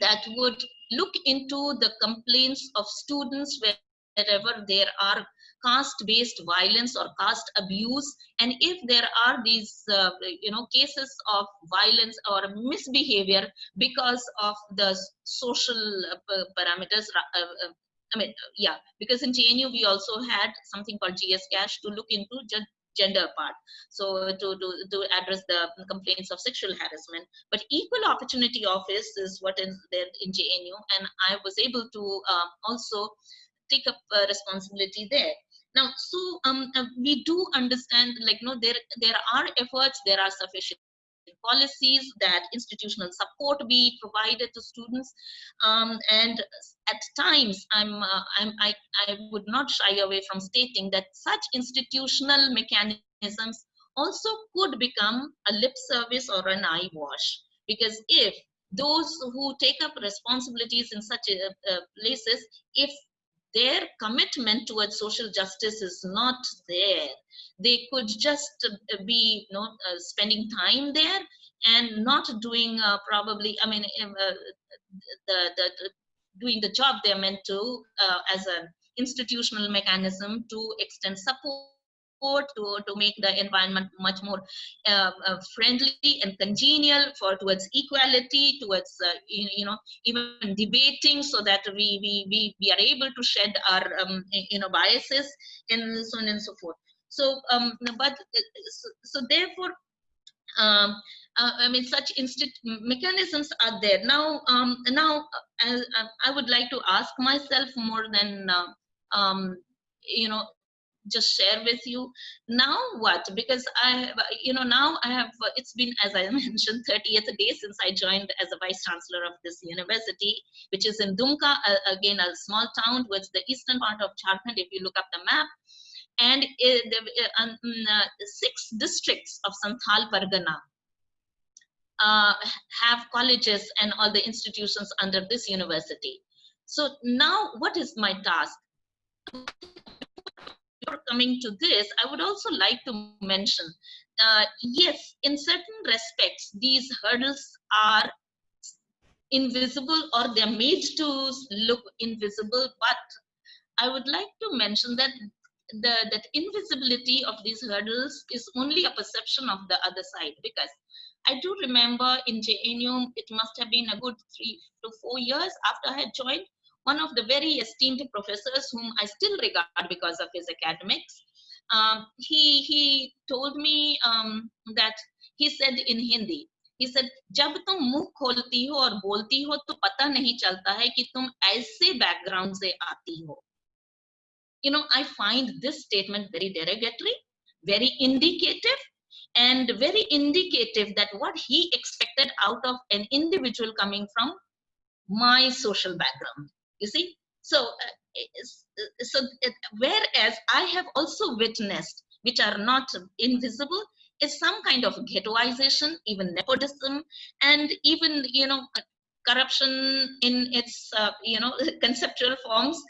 that would look into the complaints of students wherever there are caste-based violence or caste abuse. And if there are these uh, you know cases of violence or misbehavior because of the social uh, parameters uh, uh, I mean, yeah, because in JNU we also had something called GSCASH to look into gender part. So to, to to address the complaints of sexual harassment. But equal opportunity office is what is there in jnu and i was able to um, also take up uh, responsibility there now so um, uh, we do understand like no there there are efforts there are sufficient policies that institutional support be provided to students. Um, and at times i'm uh, i'm I, I would not shy away from stating that such institutional mechanisms also could become a lip service or an eye wash. Because if those who take up responsibilities in such uh, uh, places if their commitment towards social justice is not there. They could just uh, be you know uh, spending time there and not doing uh, probably i mean um, uh, the, the, the, doing the job they're meant to uh, as an institutional mechanism to extend support to, to make the environment much more uh, uh, friendly and congenial for towards equality towards uh, you, you, know even debating so that we we we, we are able to shed our um, you know biases and so on and so forth so um but uh, so, so therefore um, uh, I mean, such mechanisms are there. Now, um, now uh, I would like to ask myself more than, uh, um, you know, just share with you now what because i you know now i have it's been as i mentioned 30th day since i joined as a vice chancellor of this university which is in dumka again a small town towards the eastern part of jharkhand if you look up the map and uh, um, uh, six districts of santhal pargana uh, have colleges and all the institutions under this university. So now what is my task? Before coming to this, I would also like to mention, uh, yes, in certain respects, these hurdles are invisible or they're made to look invisible, but I would like to mention that the that invisibility of these hurdles is only a perception of the other side because I do remember in JNU, it must have been a good three to four years after I had joined, one of the very esteemed professors whom I still regard because of his academics, um, he, he told me um, that he said in Hindi, he said जब तुम मुंह खोलती हो और बोलती हो तो पता नहीं चलता है कि तुम ऐसे बैकग्राउंड से आती हो you know i find this statement very derogatory very indicative and very indicative that what he expected out of an individual coming from my social background you see? So uh, uh, so whereas i have also witnessed which are not invisible is some kind of ghettoization even nepotism and even you know corruption in its uh, you know conceptual forms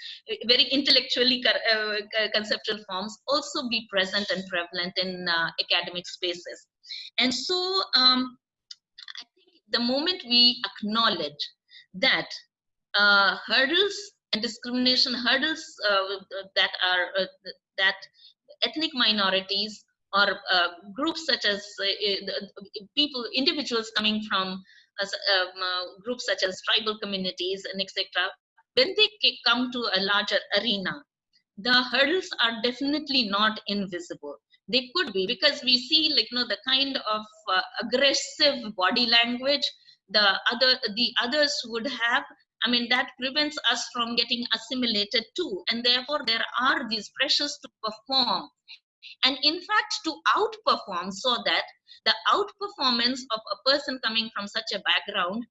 very intellectually uh, conceptual forms also be present and prevalent in uh, academic spaces. And so um, i think the moment we acknowledge that uh, hurdles and discrimination hurdles uh, that are uh, that ethnic minorities or uh, groups such as uh, uh, people individuals coming from um, uh, groups such as tribal communities and etc when they come to a larger arena the hurdles are definitely not invisible. They could be because we see like you know the kind of uh, aggressive body language the other the others would have i mean that prevents us from getting assimilated too. And therefore there are these pressures to perform. And in fact to outperform so that the outperformance of a person coming from such a background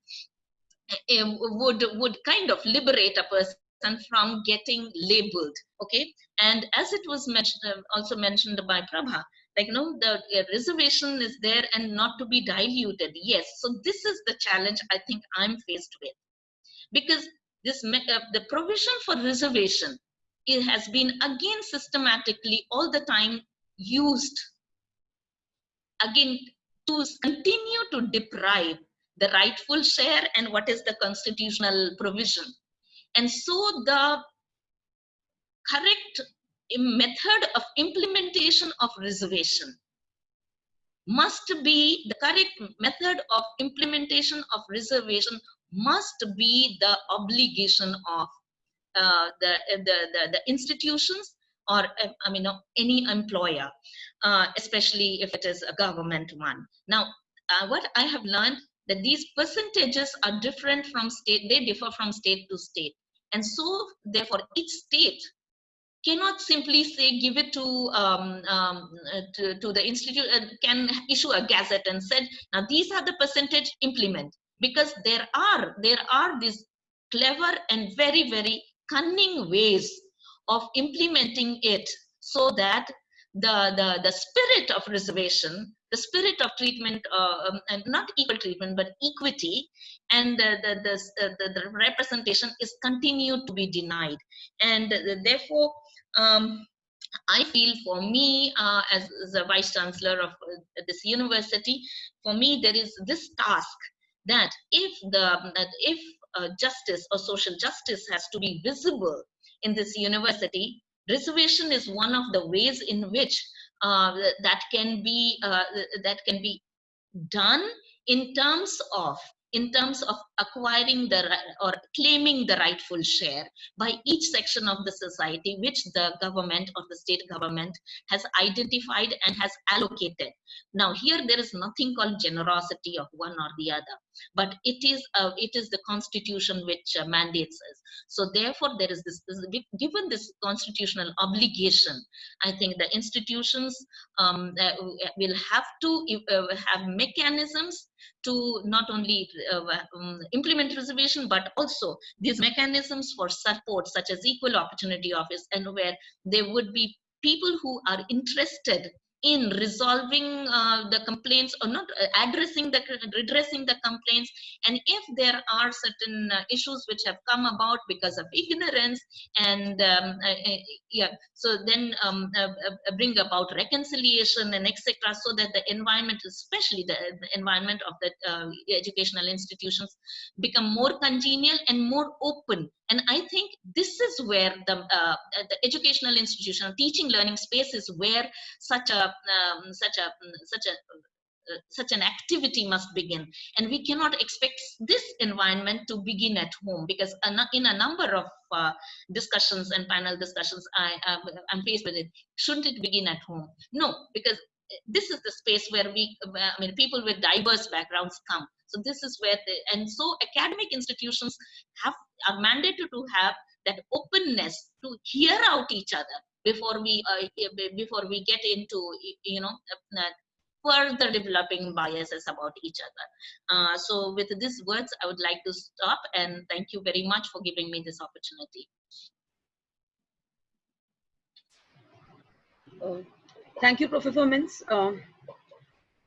eh, would would kind of liberate a person from getting labeled okay? And as it was mentioned uh, also mentioned by prabha like no the uh, reservation is there and not to be diluted. Yes so this is the challenge i think i'm faced with because this uh, the provision for reservation it has been again systematically all the time used. Again to continue to deprive the rightful share and what is the constitutional provision. And so the correct method of implementation of reservation must be the correct method of implementation of reservation must be the obligation of uh, the, the, the, the institutions or uh, I mean any employer, uh, especially if it is a government one. Now, uh, what I have learned that these percentages are different from state, they differ from state to state. And so therefore each state cannot simply say give it to um, um, uh, to, to the institute can issue a gazette and said now these are the percentage implement. Because there are there are these clever and very very cunning ways of implementing it so that the the, the spirit of reservation the spirit of treatment uh, um, and not equal treatment but equity and the the, the, the, the representation is continued to be denied. And uh, therefore um, I feel for me, uh, as, the vice chancellor of uh, this university, for me there is this task that if the that if uh, justice or social justice has to be visible in this university, reservation is one of the ways in which uh, that can be uh, that can be done in terms of in terms of acquiring the or claiming the rightful share by each section of the society which the government or the state government has identified and has allocated. Now here there is nothing called generosity of one or the other but it is uh, it is the constitution which uh, mandates us so therefore there is this, this given this constitutional obligation i think the institutions um, uh, will have to uh, have mechanisms to not only uh, um, implement reservation but also these mechanisms for support such as equal opportunity office and where there would be people who are interested in resolving uh, the complaints or not uh, addressing the redressing the complaints. And if there are certain uh, issues which have come about because of ignorance and um, uh, uh, yeah so then um, uh, bring about reconciliation and etc so that the environment especially the, the environment of the educational institutions become more congenial and more open and i think this is where the, uh, the educational institution teaching learning space is where such a um, such a such a uh, such an activity must begin. And we cannot expect this environment to begin at home because in a number of uh, discussions and panel discussions i am i'm faced with it shouldn't it begin at home? No because this is the space where we i mean people with diverse backgrounds come. So this is where the, and so academic institutions have are mandated to have that openness to hear out each other before we uh, before we get into you know uh, further developing biases about each other. Uh, so with these words i would like to stop and thank you very much for giving me this opportunity. Uh, thank you, Professor Minz. Uh,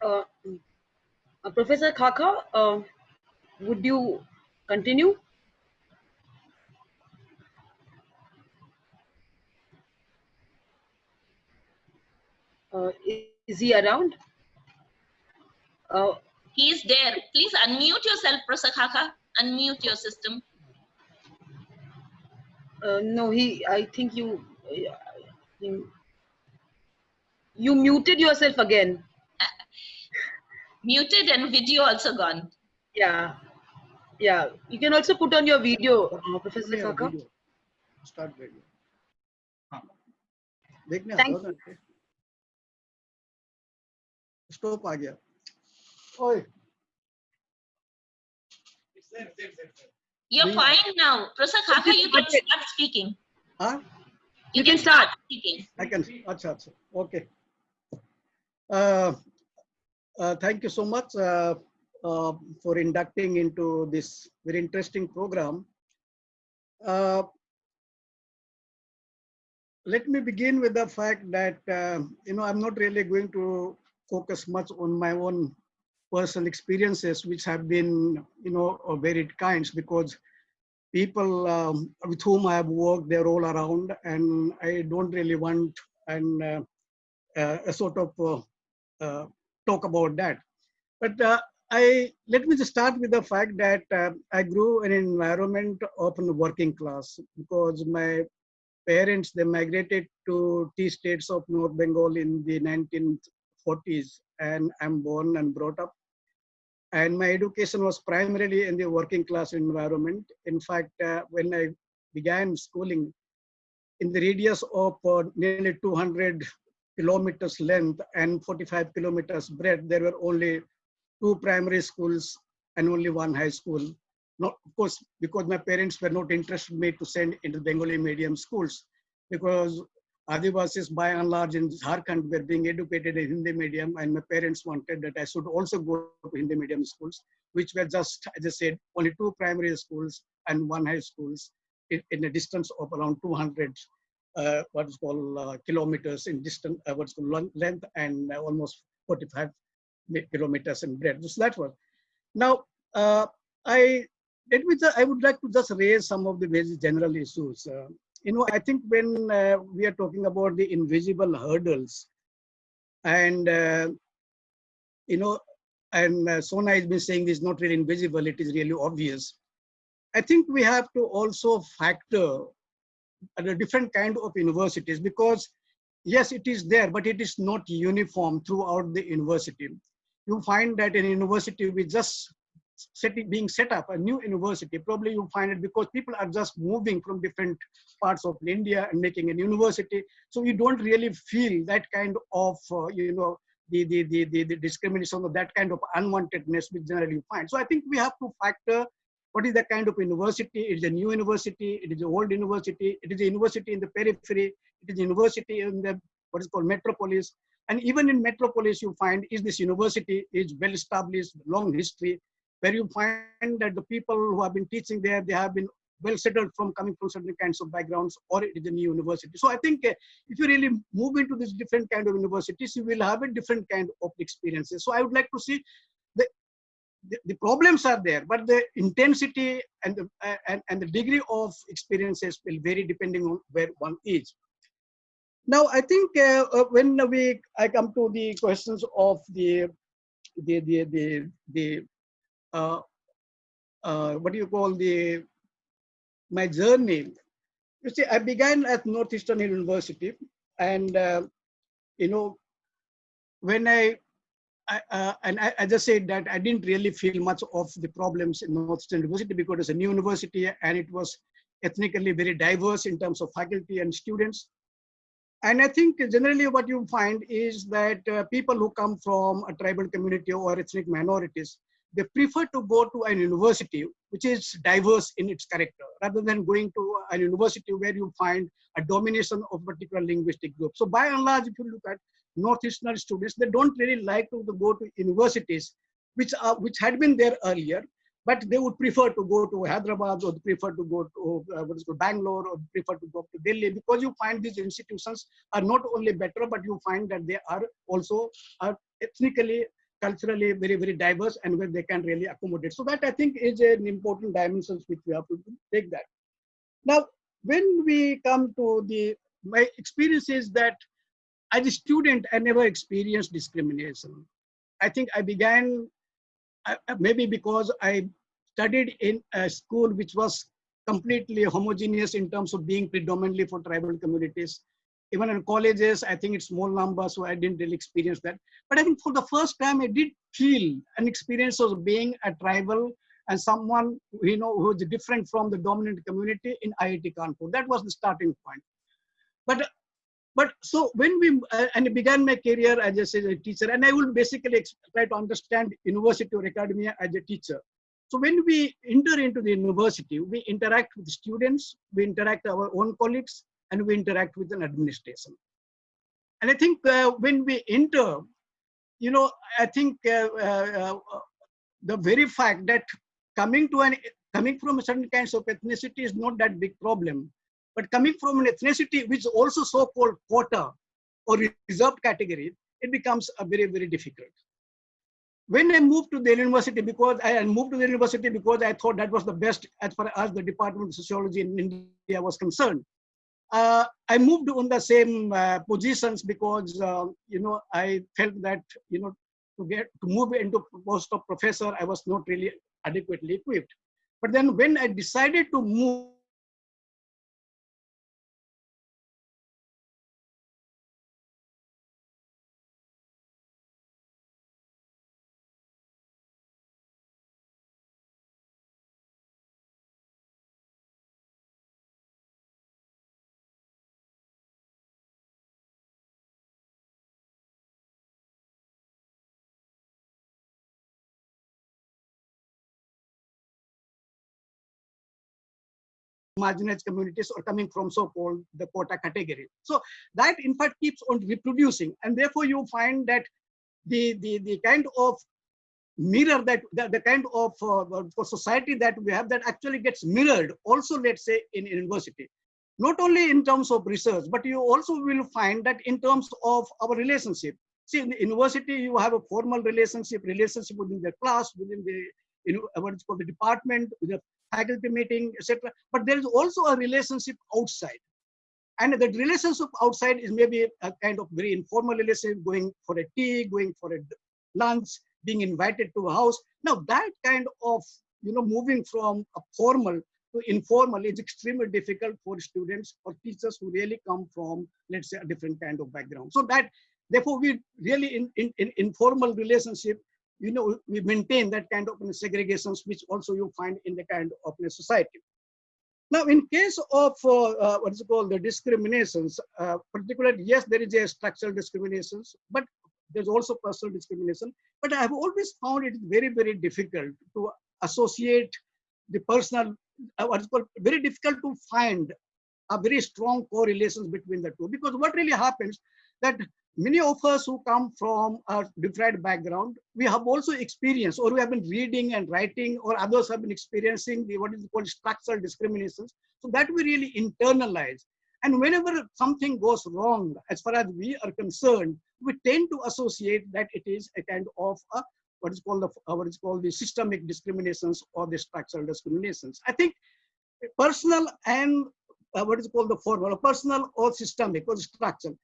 uh, uh, Professor Xaxa, uh, would you continue? Uh, is he around? Uh, he is there please unmute yourself Professor Xaxa. unmute your system uh, no, he. I think you. you you muted yourself again. Muted and video also gone. Yeah. Yeah. You can also put on your video, uh, Professor yeah, Xaxa. Video. Start video. हाँ. देखने Thank oi you're fine now. Professor Xaxa, you can start speaking. Huh? You, you can, can start. start speaking. I can. Acha, acha. Okay. Uh, uh, thank you so much uh, for inducting into this very interesting program. Let me begin with the fact that you know I'm not really going to focus much on my own personal experiences, which have been you know of varied kinds, because people um, with whom I have worked, they're all around, and I don't really want and uh, uh, a sort of uh, talk about that. But uh, I let me just start with the fact that uh, I grew in an environment of the working class because my parents they migrated to tea states of North Bengal in the 1940s, and I'm born and brought up and my education was primarily in the working class environment. In fact, uh, when I began schooling, in the radius of uh, nearly 200 kilometers length and 45 kilometers breadth, there were only two primary schools and only one high school. Not, of course, because my parents were not interested in me to send into Bengali medium schools, because Adivasis by and large in Jharkhand were being educated in Hindi medium and my parents wanted that I should also go to Hindi medium schools, which were just, as I said, only two primary schools and one high schools in, in a distance of around 200 uh, what is called uh, kilometers in distance, uh, what's called lon- length and uh, almost 45 kilometers in breadth. So that was. Now, uh, I, let me, I would like to just raise some of the very general issues. Uh, you know, I think when we are talking about the invisible hurdles, and you know, and uh, Sona has been saying this not really invisible; it is really obvious. I think we have to also factor a different kind of universities because yes, it is there, but it is not uniform throughout the university. You find that in university we just setting, being set up a new university, probably you find it because people are just moving from different parts of India and making a university. So you don't really feel that kind of, uh, you know, the, the, the, the, the discrimination or that kind of unwantedness which generally you find. So I think we have to factor what is the kind of university? It is a new university, it is an old university, it is a university in the periphery, it is a university in the what is called metropolis. And even in metropolis, you find is this university is well established, long history, where you find that the people who have been teaching there, they have been well settled from coming from certain kinds of backgrounds, or it is a new university. So I think uh, if you really move into these different kind of universities, you will have a different kind of experiences. So I would like to see the problems are there, but the intensity and the uh, and, and the degree of experiences will vary depending on where one is. Now, I think uh, uh, when we I come to the questions of the the the the, the uh, uh, what do you call the my journey? You see, I began at Northeastern University, and uh, you know when I Uh, and I, I, just said that I didn't really feel much of the problems in Northeastern University because it's a new university and it was ethnically very diverse in terms of faculty and students. And I think generally what you find is that uh, people who come from a tribal community or ethnic minorities, they prefer to go to an university which is diverse in its character rather than going to a university where you find a domination of particular linguistic group. So by and large, if you look at northeastern students, they don't really like to go to universities which are which had been there earlier, but they would prefer to go to Hyderabad or prefer to go to uh, what is called Bangalore or prefer to go to Delhi because you find these institutions are not only better, but you find that they are also are ethnically culturally very, very diverse and where they can really accommodate. So that I think is an important dimension which we have to take that. Now, when we come to the, my experience is that as a student, I never experienced discrimination. I think I began, maybe because I studied in a school which was completely homogeneous in terms of being predominantly for tribal communities even in colleges, I think it's small numbers, so I didn't really experience that. But I think for the first time, I did feel an experience of being a tribal and someone you know who is different from the dominant community in IIT Kanpur. That was the starting point. But but so when we uh, and I began my career as a, a teacher, and I would basically try to understand university or academia as a teacher. So when we enter into the university, we interact with students, we interact our own colleagues, and we interact with an administration. And I think uh, when we enter, you know, I think uh, uh, the very fact that coming to an coming from certain kinds of ethnicity is not that big problem, but coming from an ethnicity which is also so-called quota or reserved category, it becomes a very very difficult. When I moved to the university, because I moved to the university because I thought that was the best as far as the Department of Sociology in India was concerned uh, I moved on the same uh, positions because uh, you know I felt that you know to get to move into post of professor I was not really adequately equipped. But then when I decided to move marginalized communities or coming from so-called the quota category. So that in fact keeps on reproducing and therefore you find that the, the, the kind of mirror that the, the kind of uh, society that we have that actually gets mirrored also let's say in university not only in terms of research but you also will find that in terms of our relationship see in the university you have a formal relationship relationship within the class within the know what is called the department with the faculty meeting, etc. But there is also a relationship outside. And that relationship outside is maybe a kind of very informal relationship, going for a tea, going for a lunch, being invited to a house. Now that kind of, you know, moving from a formal to informal is extremely difficult for students or teachers who really come from, let's say, a different kind of background. So that, therefore, we really in, in, in informal relationship you know, we maintain that kind of segregations, which also you find in the kind of society. Now, in case of uh, uh, what is called the discriminations, uh, particularly, yes, there is a structural discriminations, but there's also personal discrimination. But I have always found it very, very difficult to associate the personal, uh, what is called very difficult to find a very strong correlations between the two. Because what really happens that many of us who come from a different background, we have also experienced or we have been reading and writing or others have been experiencing the what is called structural discriminations. So that we really internalize. And whenever something goes wrong, as far as we are concerned, we tend to associate that it is a kind of a, what is called the what is called the systemic discriminations or the structural discriminations. I think personal and uh, what is called the formal, personal or systemic or structural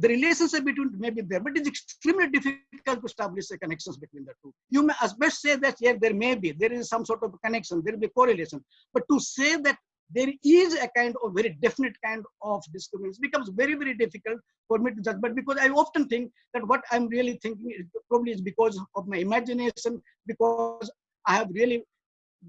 the relationship between may be there, but it's extremely difficult to establish a connections between the two. You may as best say that yeah, there may be, there is some sort of connection, there will be correlation. But to say that there is a kind of very definite kind of discrimination becomes very, very difficult for me to judge. But because I often think that what I'm really thinking is probably is because of my imagination, because I have really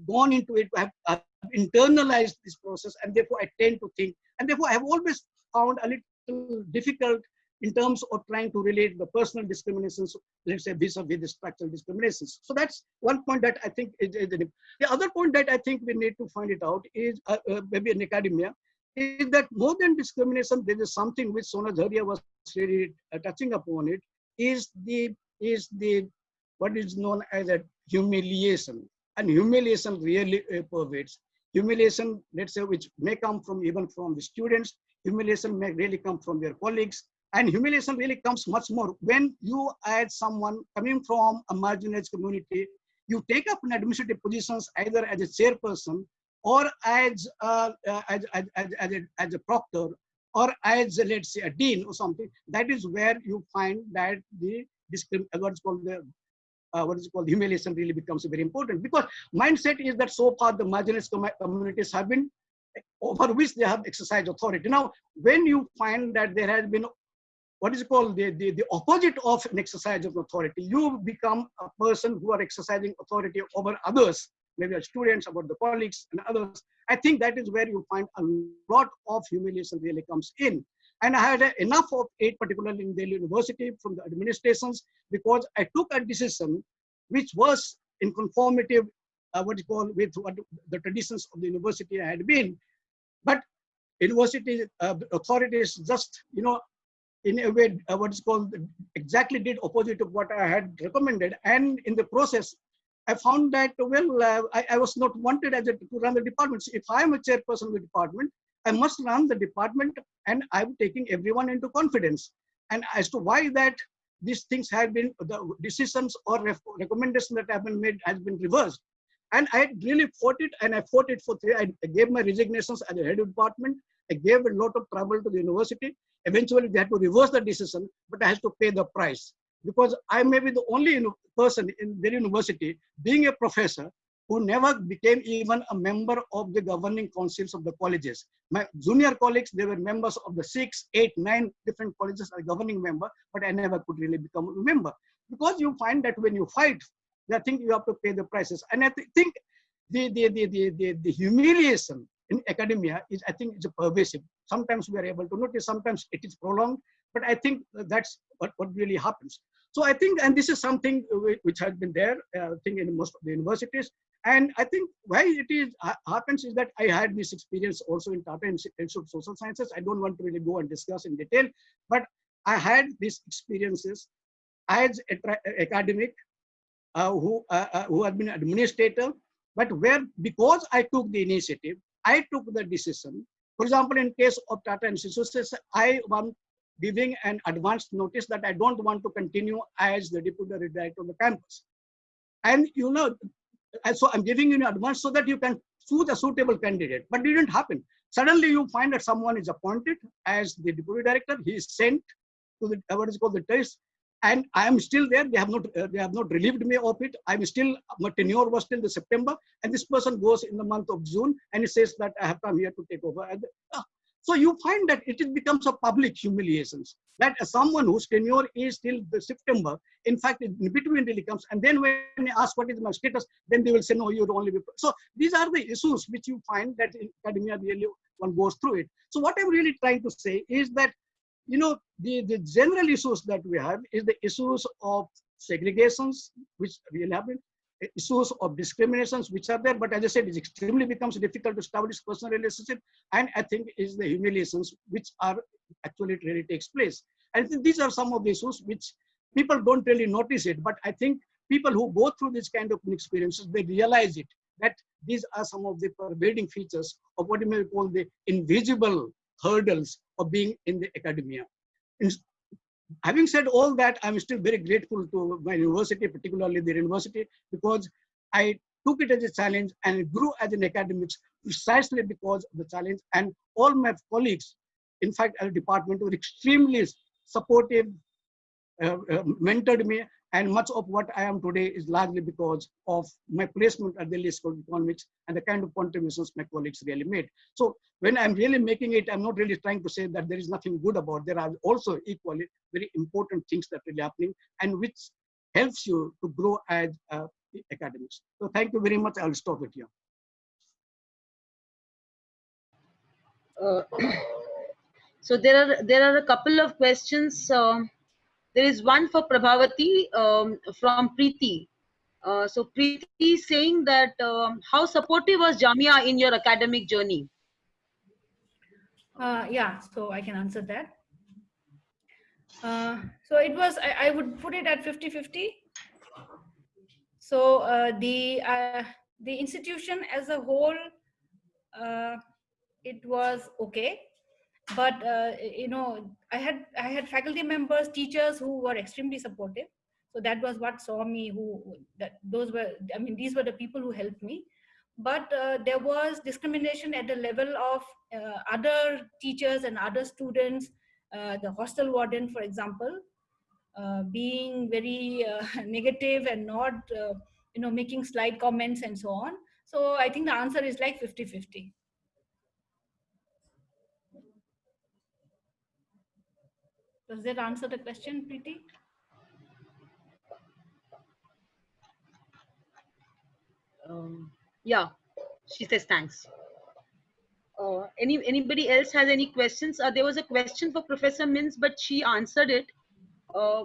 gone into it, I have, I have internalized this process, and therefore I tend to think, and therefore I have always found a little difficult in terms of trying to relate the personal discriminations, let's say vis-a-vis the structural discriminations. So that's one point that I think is, is the, the other point that I think we need to find it out is uh, uh, maybe in academia is that more than discrimination, there is something which Sonajharia was really uh, touching upon it is the is the what is known as a humiliation. And humiliation really uh, pervades. Humiliation let's say which may come from even from the students. Humiliation may really come from their colleagues and humiliation really comes much more. When you as someone coming from a marginalized community you take up an administrative positions either as a chairperson or as, uh, uh, as, as, as, as, a, as a proctor or as let's say a dean or something. That is where you find that the discrim what's called the uh, what is called humiliation really becomes very important. Because mindset is that so far the marginalized communities have been over which they have exercised authority. Now when you find that there has been what is called the, the, the opposite of an exercise of authority you become a person who are exercising authority over others maybe students about the colleagues and others I think that is where you find a lot of humiliation really comes in. And I had enough of it, particularly in Delhi University from the administrations, because I took a decision which was in conformity, uh, what you call, with what the traditions of the university had been. But university uh, authorities just, you know, in a way, uh, what is called, exactly did opposite of what I had recommended. And in the process, I found that, well, uh, I, I, was not wanted as a, to run the department. So if I'm a chairperson of the department, I must run the department and I'm taking everyone into confidence. And as to why that these things have been, the decisions or recommendations that have been made has been reversed. And I really fought it and I fought it for three, I gave my resignations as a head of department. I gave a lot of trouble to the university. Eventually they had to reverse the decision, but I had to pay the price because I may be the only person in their university being a professor who never became even a member of the governing councils of the colleges. My junior colleagues, they were members of the six, eight, nine different colleges as governing member, but I never could really become a member. Because you find that when you fight, I think you have to pay the prices. And I th think the, the, the, the, the, the humiliation in academia is, I think, is pervasive. Sometimes we are able to notice, sometimes it is prolonged, but I think that's what, what really happens. So I think, and this is something which has been there, uh, I think in most of the universities. And I think why it is happens is that I had this experience also in Tata Institute of Social Sciences. I don't want to really go and discuss in detail, but I had these experiences as academic uh, who uh, uh, who had been administrator, but where because I took the initiative, I took the decision. For example, in case of Tata Institute, I am giving an advance notice that I don't want to continue as the deputy director of the campus. And you know, so I'm giving you an advance so that you can choose a suitable candidate, but it didn't happen. Suddenly you find that someone is appointed as the deputy director. He is sent to the, what is called the test and I am still there. They have not uh, they have not relieved me of it. I'm still my tenure was till the September, and this person goes in the month of June, and he says that I have come here to take over. And, uh, so you find that it becomes a public humiliation that someone whose tenure is till the September, in fact, in between really comes. And then when they ask what is my status, then they will say, no, you're only. So these are the issues which you find that in academia really one goes through it. So what I'm really trying to say is that, you know, the, the general issues that we have is the issues of segregations, which really happen, issues of discriminations which are there, but as I said, it extremely becomes difficult to establish personal relationship. And I think is the humiliations which are actually really takes place. I think these are some of the issues which people don't really notice it, but I think people who go through this kind of experiences, they realize it, that these are some of the pervading features of what you may call the invisible hurdles of being in the academia. In, having said all that, I'm still very grateful to my university, particularly the university, because I took it as a challenge and grew as an academics precisely because of the challenge. And all my colleagues, in fact, our department were extremely supportive, uh, uh, mentored me, and much of what I am today is largely because of my placement at the Delhi School of Economics and the kind of contributions my colleagues really made. So when I'm really making it, I'm not really trying to say that there is nothing good about. There are also equally very important things that are really happening and which helps you to grow as uh, academics. So thank you very much. I'll stop it here. Uh, So there are there are a couple of questions. Um, there is one for Prabhavati um, from Preeti. Uh, so Preeti saying that um, how supportive was Jamia in your academic journey? Uh, yeah, so I can answer that. Uh, so it was, I, I would put it at 50-50. So uh, the, uh, the institution as a whole, uh, it was okay. But, uh, you know, I had, I had faculty members, teachers who were extremely supportive. So that was what saw me who, that those were, I mean, these were the people who helped me. But uh, there was discrimination at the level of uh, other teachers and other students uh, the hostel warden for example uh, being very uh, negative and not you know making slight comments and so on. So i think the answer is like 50 50 does that answer the question preeti Um, yeah, she says thanks. Uh, any anybody else has any questions? Uh, there was a question for Professor Minz, but she answered it. Uh,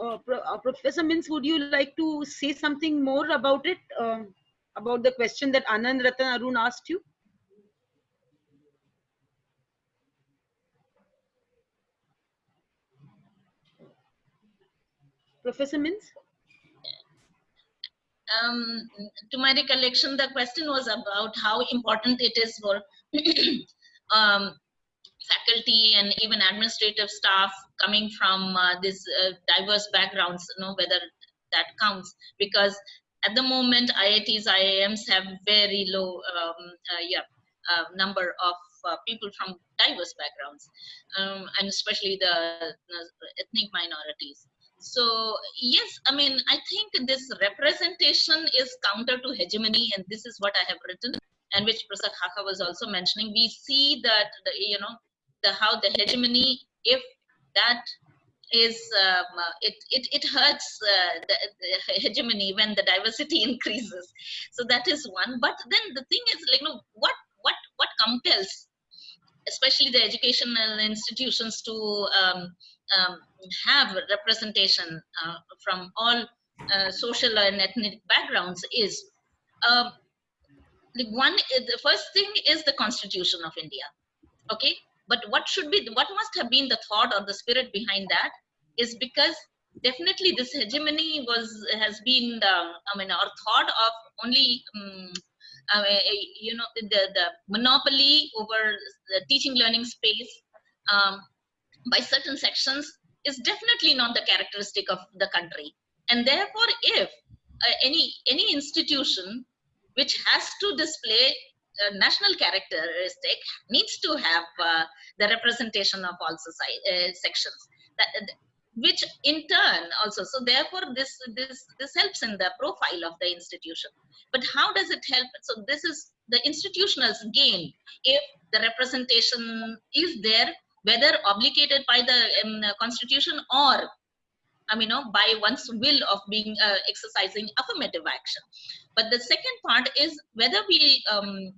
uh, uh, Professor Minz, would you like to say something more about it? Um, about the question that Anand Ratan Arun asked you? Professor Minz? um, to my recollection, the question was about how important it is for um, faculty and even administrative staff coming from uh, these uh, diverse backgrounds, you know, whether that counts. Because at the moment, IITs, IIMs have very low um, uh, yeah, uh, number of uh, people from diverse backgrounds, um, and especially the ethnic minorities. So yes, I mean, I think this representation is counter to hegemony, and this is what I have written, and which Prasad Xaxa was also mentioning. We see that the, you know the how the hegemony, if that is um, uh, it, it it hurts uh, the, the hegemony when the diversity increases. So that is one. But then the thing is, like, you know, what what what compels, especially the educational institutions to um, um, have representation uh, from all uh, social and ethnic backgrounds is uh, the one the first thing is the constitution of india okay? But what should be what must have been the thought or the spirit behind that is because definitely this hegemony was has been um, i mean our thought of only um, uh, you know the the monopoly over the teaching learning space um, by certain sections is definitely not the characteristic of the country. And therefore if uh, any any institution which has to display a national characteristic needs to have uh, the representation of all society uh, sections that, which in turn also so therefore this this this helps in the profile of the institution. But how does it help? So this is the institutionals gain. If the representation is there whether obligated by the um, constitution or I mean, you know, by one's will of being uh, exercising affirmative action. But the second part is whether we um,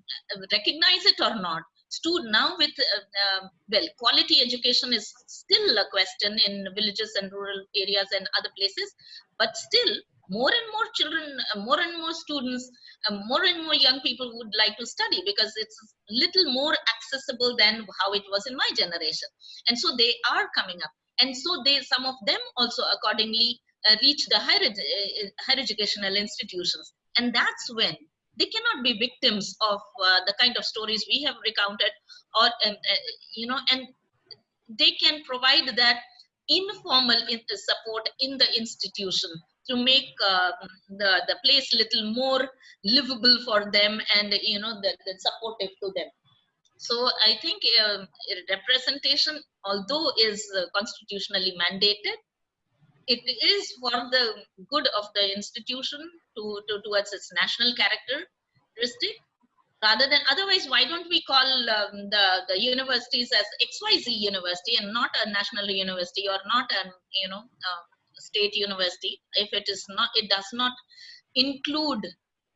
recognize it or not. Stu now with uh, uh, well, quality education is still a question in villages and rural areas and other places, but still more and more children, uh, more and more students, uh, more and more young people would like to study because it's little more accessible than how it was in my generation. And so they are coming up. And so they, some of them also accordingly uh, reach the higher, uh, higher educational institutions. And that's when they cannot be victims of uh, the kind of stories we have recounted or, um, you know, and they can provide that informal support in the institution to make uh, the the place little more livable for them and you know the, the supportive to them. So i think uh, representation although is uh, constitutionally mandated it is for the good of the institution to, to towards its national characteristic rather than otherwise why don't we call um, the the universities as xyz university and not a national university or not an you know uh, state university if it is not it does not include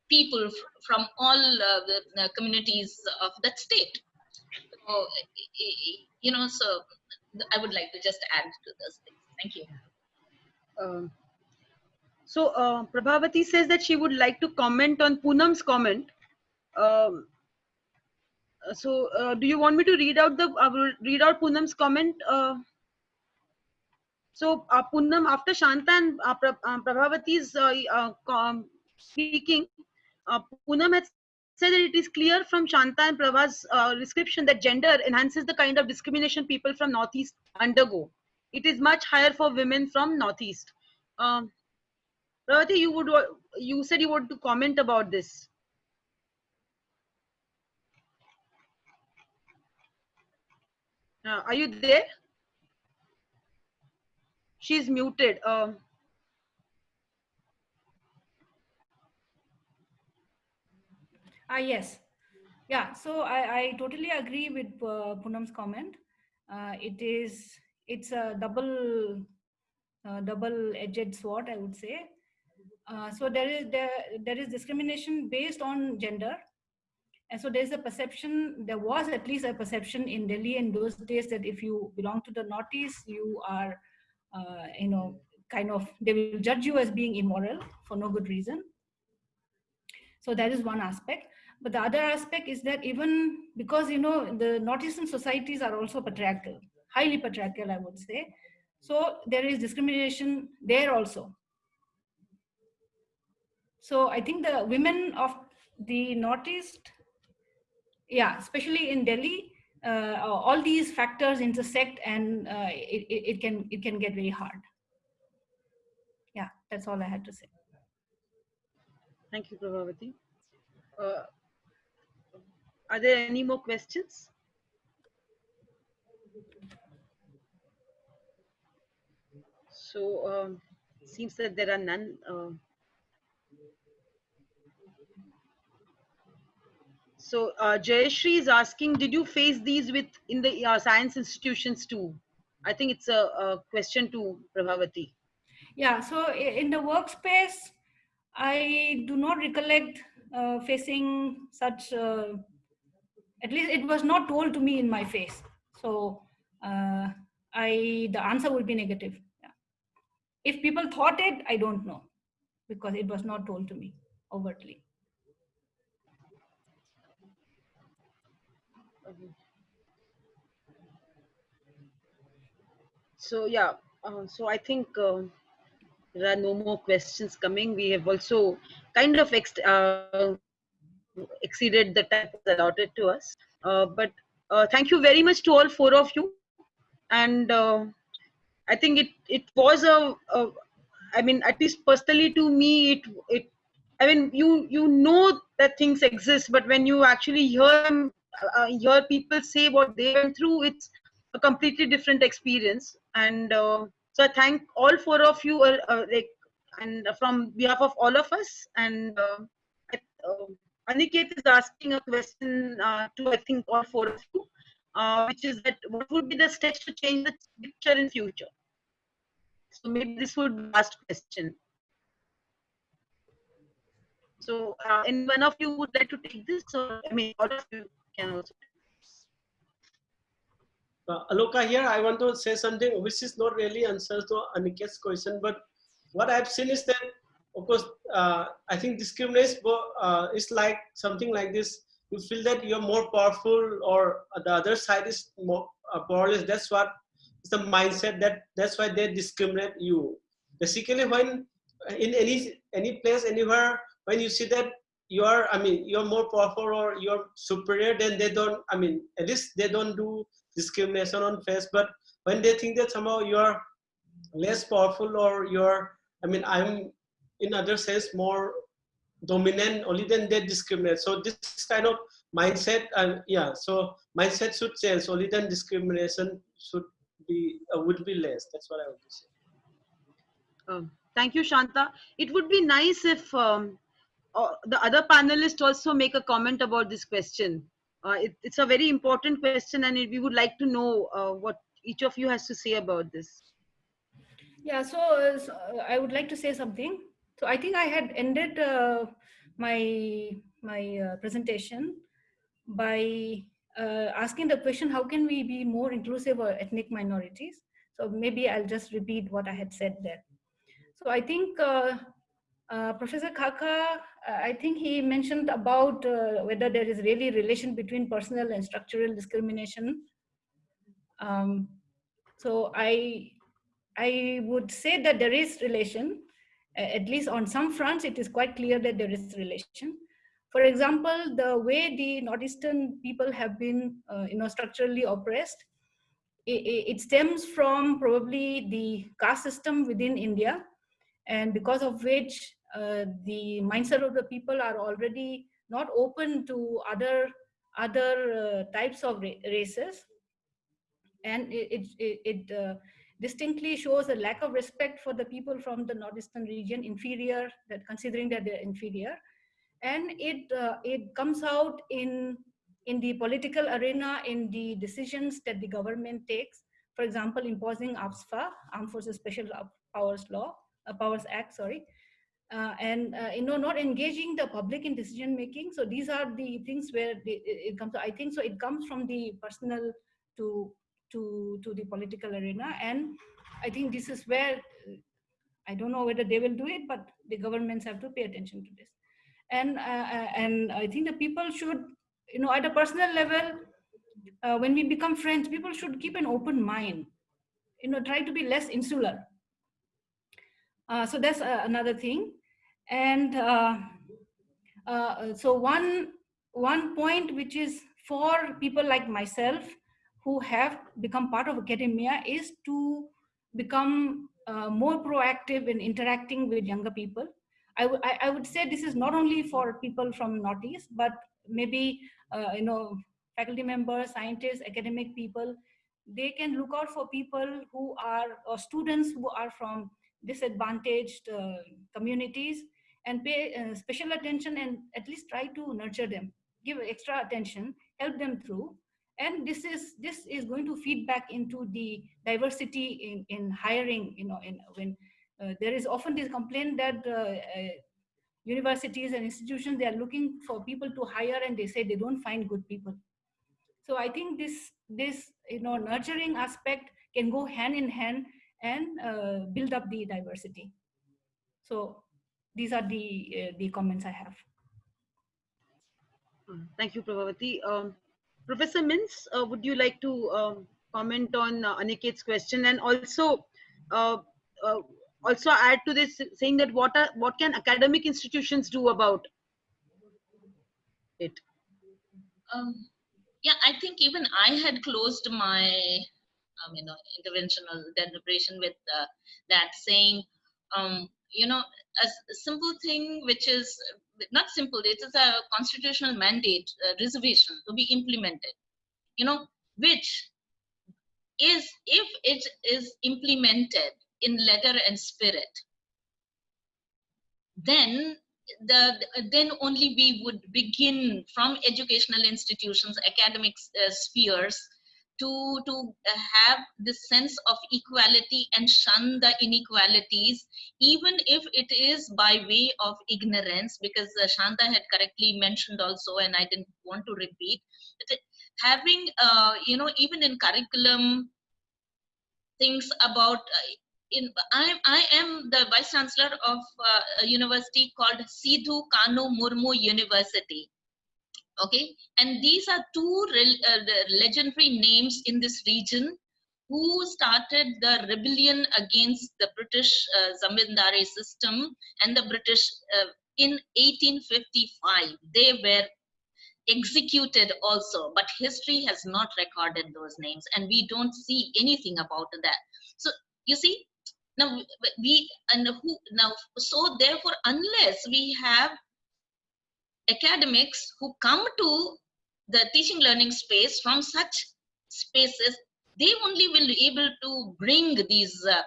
people from all uh, the communities of that state So, you know, so I would like to just add to things. Thank you. Um, so uh, Prabhavati says that she would like to comment on Poonam's comment. Um, uh, so uh, do you want me to read out the will read out Poonam's comment? Uh, so uh, after Shanta and uh, Pra- uh, Prabhavati's uh, uh, speaking, Poonam has said that it is clear from Shanta and Prabha's description that gender enhances the kind of discrimination people from Northeast undergo. It is much higher for women from Northeast. Um, you would you said you want to comment about this. Uh, are you there? She's muted. Um, Ah, yes. Yeah, so I, I totally agree with uh, comment. Uh, it is, it's a double, uh, double-edged sword, I would say. Uh, so there is, there, there is discrimination based on gender. And so there's a perception, there was at least a perception in Delhi in those days that if you belong to the Northeast, you are, uh, you know, kind of, they will judge you as being immoral for no good reason. So that is one aspect. But the other aspect is that even because, you know, the Northeastern societies are also patriarchal, highly patriarchal, I would say. So there is discrimination there also. So I think the women of the Northeast, yeah, especially in Delhi, uh, all these factors intersect and uh, it, it, can it can get very hard. Yeah, that's all I had to say. thank you, Prabhavati. Uh, are there any more questions? So um, seems that there are none. So uh, Jayashri is asking, did you face these with in the uh, science institutions too? I think it's a, a question to Prabhavati. Yeah, so in the workspace, I do not recollect uh, facing such, uh, at least it was not told to me in my face. So uh, I, the answer would be negative. Yeah. If people thought it, I don't know because it was not told to me overtly. So yeah, uh, so I think uh, there are no more questions coming. We have also kind of ex- uh, exceeded the time allotted to us. Uh, but uh, thank you very much to all four of you. And uh, I think it it was a, a, I mean, at least personally to me, it it. I mean, you you know that things exist, but when you actually hear them, uh, hear people say what they went through, it's a completely different experience. And uh, so I thank all four of you, uh, uh, like, and from behalf of all of us. And uh, uh, Aniket is asking a question to I think all four of you, which is that what would be the steps to change the picture in future? So maybe this would be the last question. So, uh, any one of you would like to take this, or I mean, all of you can also. Uh, Aloka here, I want to say something which is not really answer to Aniket's question, but what I've seen is that, of course, uh, I think discrimination uh, is like something like this. You feel that you're more powerful, or the other side is more uh, powerless. That's what is the mindset that that's why they discriminate you. Basically, when in any any place anywhere, when you see that you are, I mean, you're more powerful or you're superior, then they don't. I mean, at least they don't do discrimination on face but when they think that somehow you're less powerful or you're i mean i'm in other sense more dominant only then they discriminate so this kind of mindset uh, yeah so mindset should change only then discrimination should be uh, would be less that's what i would say Um, thank you, Shanta. It would be nice if um, uh, the other panelists also make a comment about this question. Uh, it, it's a very important question, and it, we would like to know uh, what each of you has to say about this. Yeah, so, so, I would like to say something. So I think I had ended uh, my my uh, presentation by asking the question, how can we be more inclusive of ethnic minorities? So maybe I'll just repeat what I had said there. So I think uh, uh, Professor Xaxa, uh, I think he mentioned about uh, whether there is really relation between personal and structural discrimination. Um, so I, I would say that there is relation, at least on some fronts, it is quite clear that there is relation. For example, the way the Northeastern people have been, uh, you know, structurally oppressed, it, stems from probably the caste system within India, and because of which the mindset of the people are already not open to other other uh, types of ra races, and it it, it uh, distinctly shows a lack of respect for the people from the northeastern region, inferior, that considering that they're inferior, and it uh, it comes out in in the political arena in the decisions that the government takes. For example imposing AFSPA armed forces special powers law uh, powers act sorry uh, and uh, you know not engaging the public in decision making so these are the things where it comes i think so it comes from the personal to to to the political arena and i think this is where i don't know whether they will do it but the governments have to pay attention to this and uh, uh, and I think the people should, you know, at a personal level, uh, when we become friends, people should keep an open mind. You know, try to be less insular. Uh, so that's uh, another thing, and uh, so one one point which is for people like myself who have become part of academia is to become more proactive in interacting with younger people. I, I would say this is not only for people from Northeast, but maybe, uh, you know, faculty members, scientists, academic people, they can look out for people who are, or students who are from disadvantaged uh, communities and pay uh, special attention and at least try to nurture them, give extra attention, help them through. And this is this is going to feed back into the diversity in, in hiring, you know, in when uh, there is often this complaint that uh, uh, universities and institutions, they are looking for people to hire and they say they don't find good people. So I think this, this you know, nurturing aspect can go hand in hand and uh, build up the diversity. So these are the, uh, the comments I have. Thank you, Prabhavati. Um, Professor Minz, uh, would you like to um, comment on Aniket's question and also also add to this saying that what are what can academic institutions do about it um, yeah i think even i had closed my um, you know interventional deliberation with uh, that saying um, you know a, a, simple thing which is not simple it is a constitutional mandate reservation to be implemented you know which is if it is implemented in letter and spirit then the then only we would begin from educational institutions academic uh, spheres to to uh, have this sense of equality and shun the inequalities even if it is by way of ignorance because uh, shanta had correctly mentioned also and i didn't want to repeat having uh, you know even in curriculum things about uh, in I, I am the vice chancellor of uh, a university called Sido Kanhu Murmu University. Okay, and these are two uh, legendary names in this region who started the rebellion against the British uh, zamindari system and the British uh, in 1855. They were executed also, but history has not recorded those names and we don't see anything about that. So you see, now we and who now so therefore unless we have academics who come to the teaching learning space from such spaces they only will be able to bring these uh,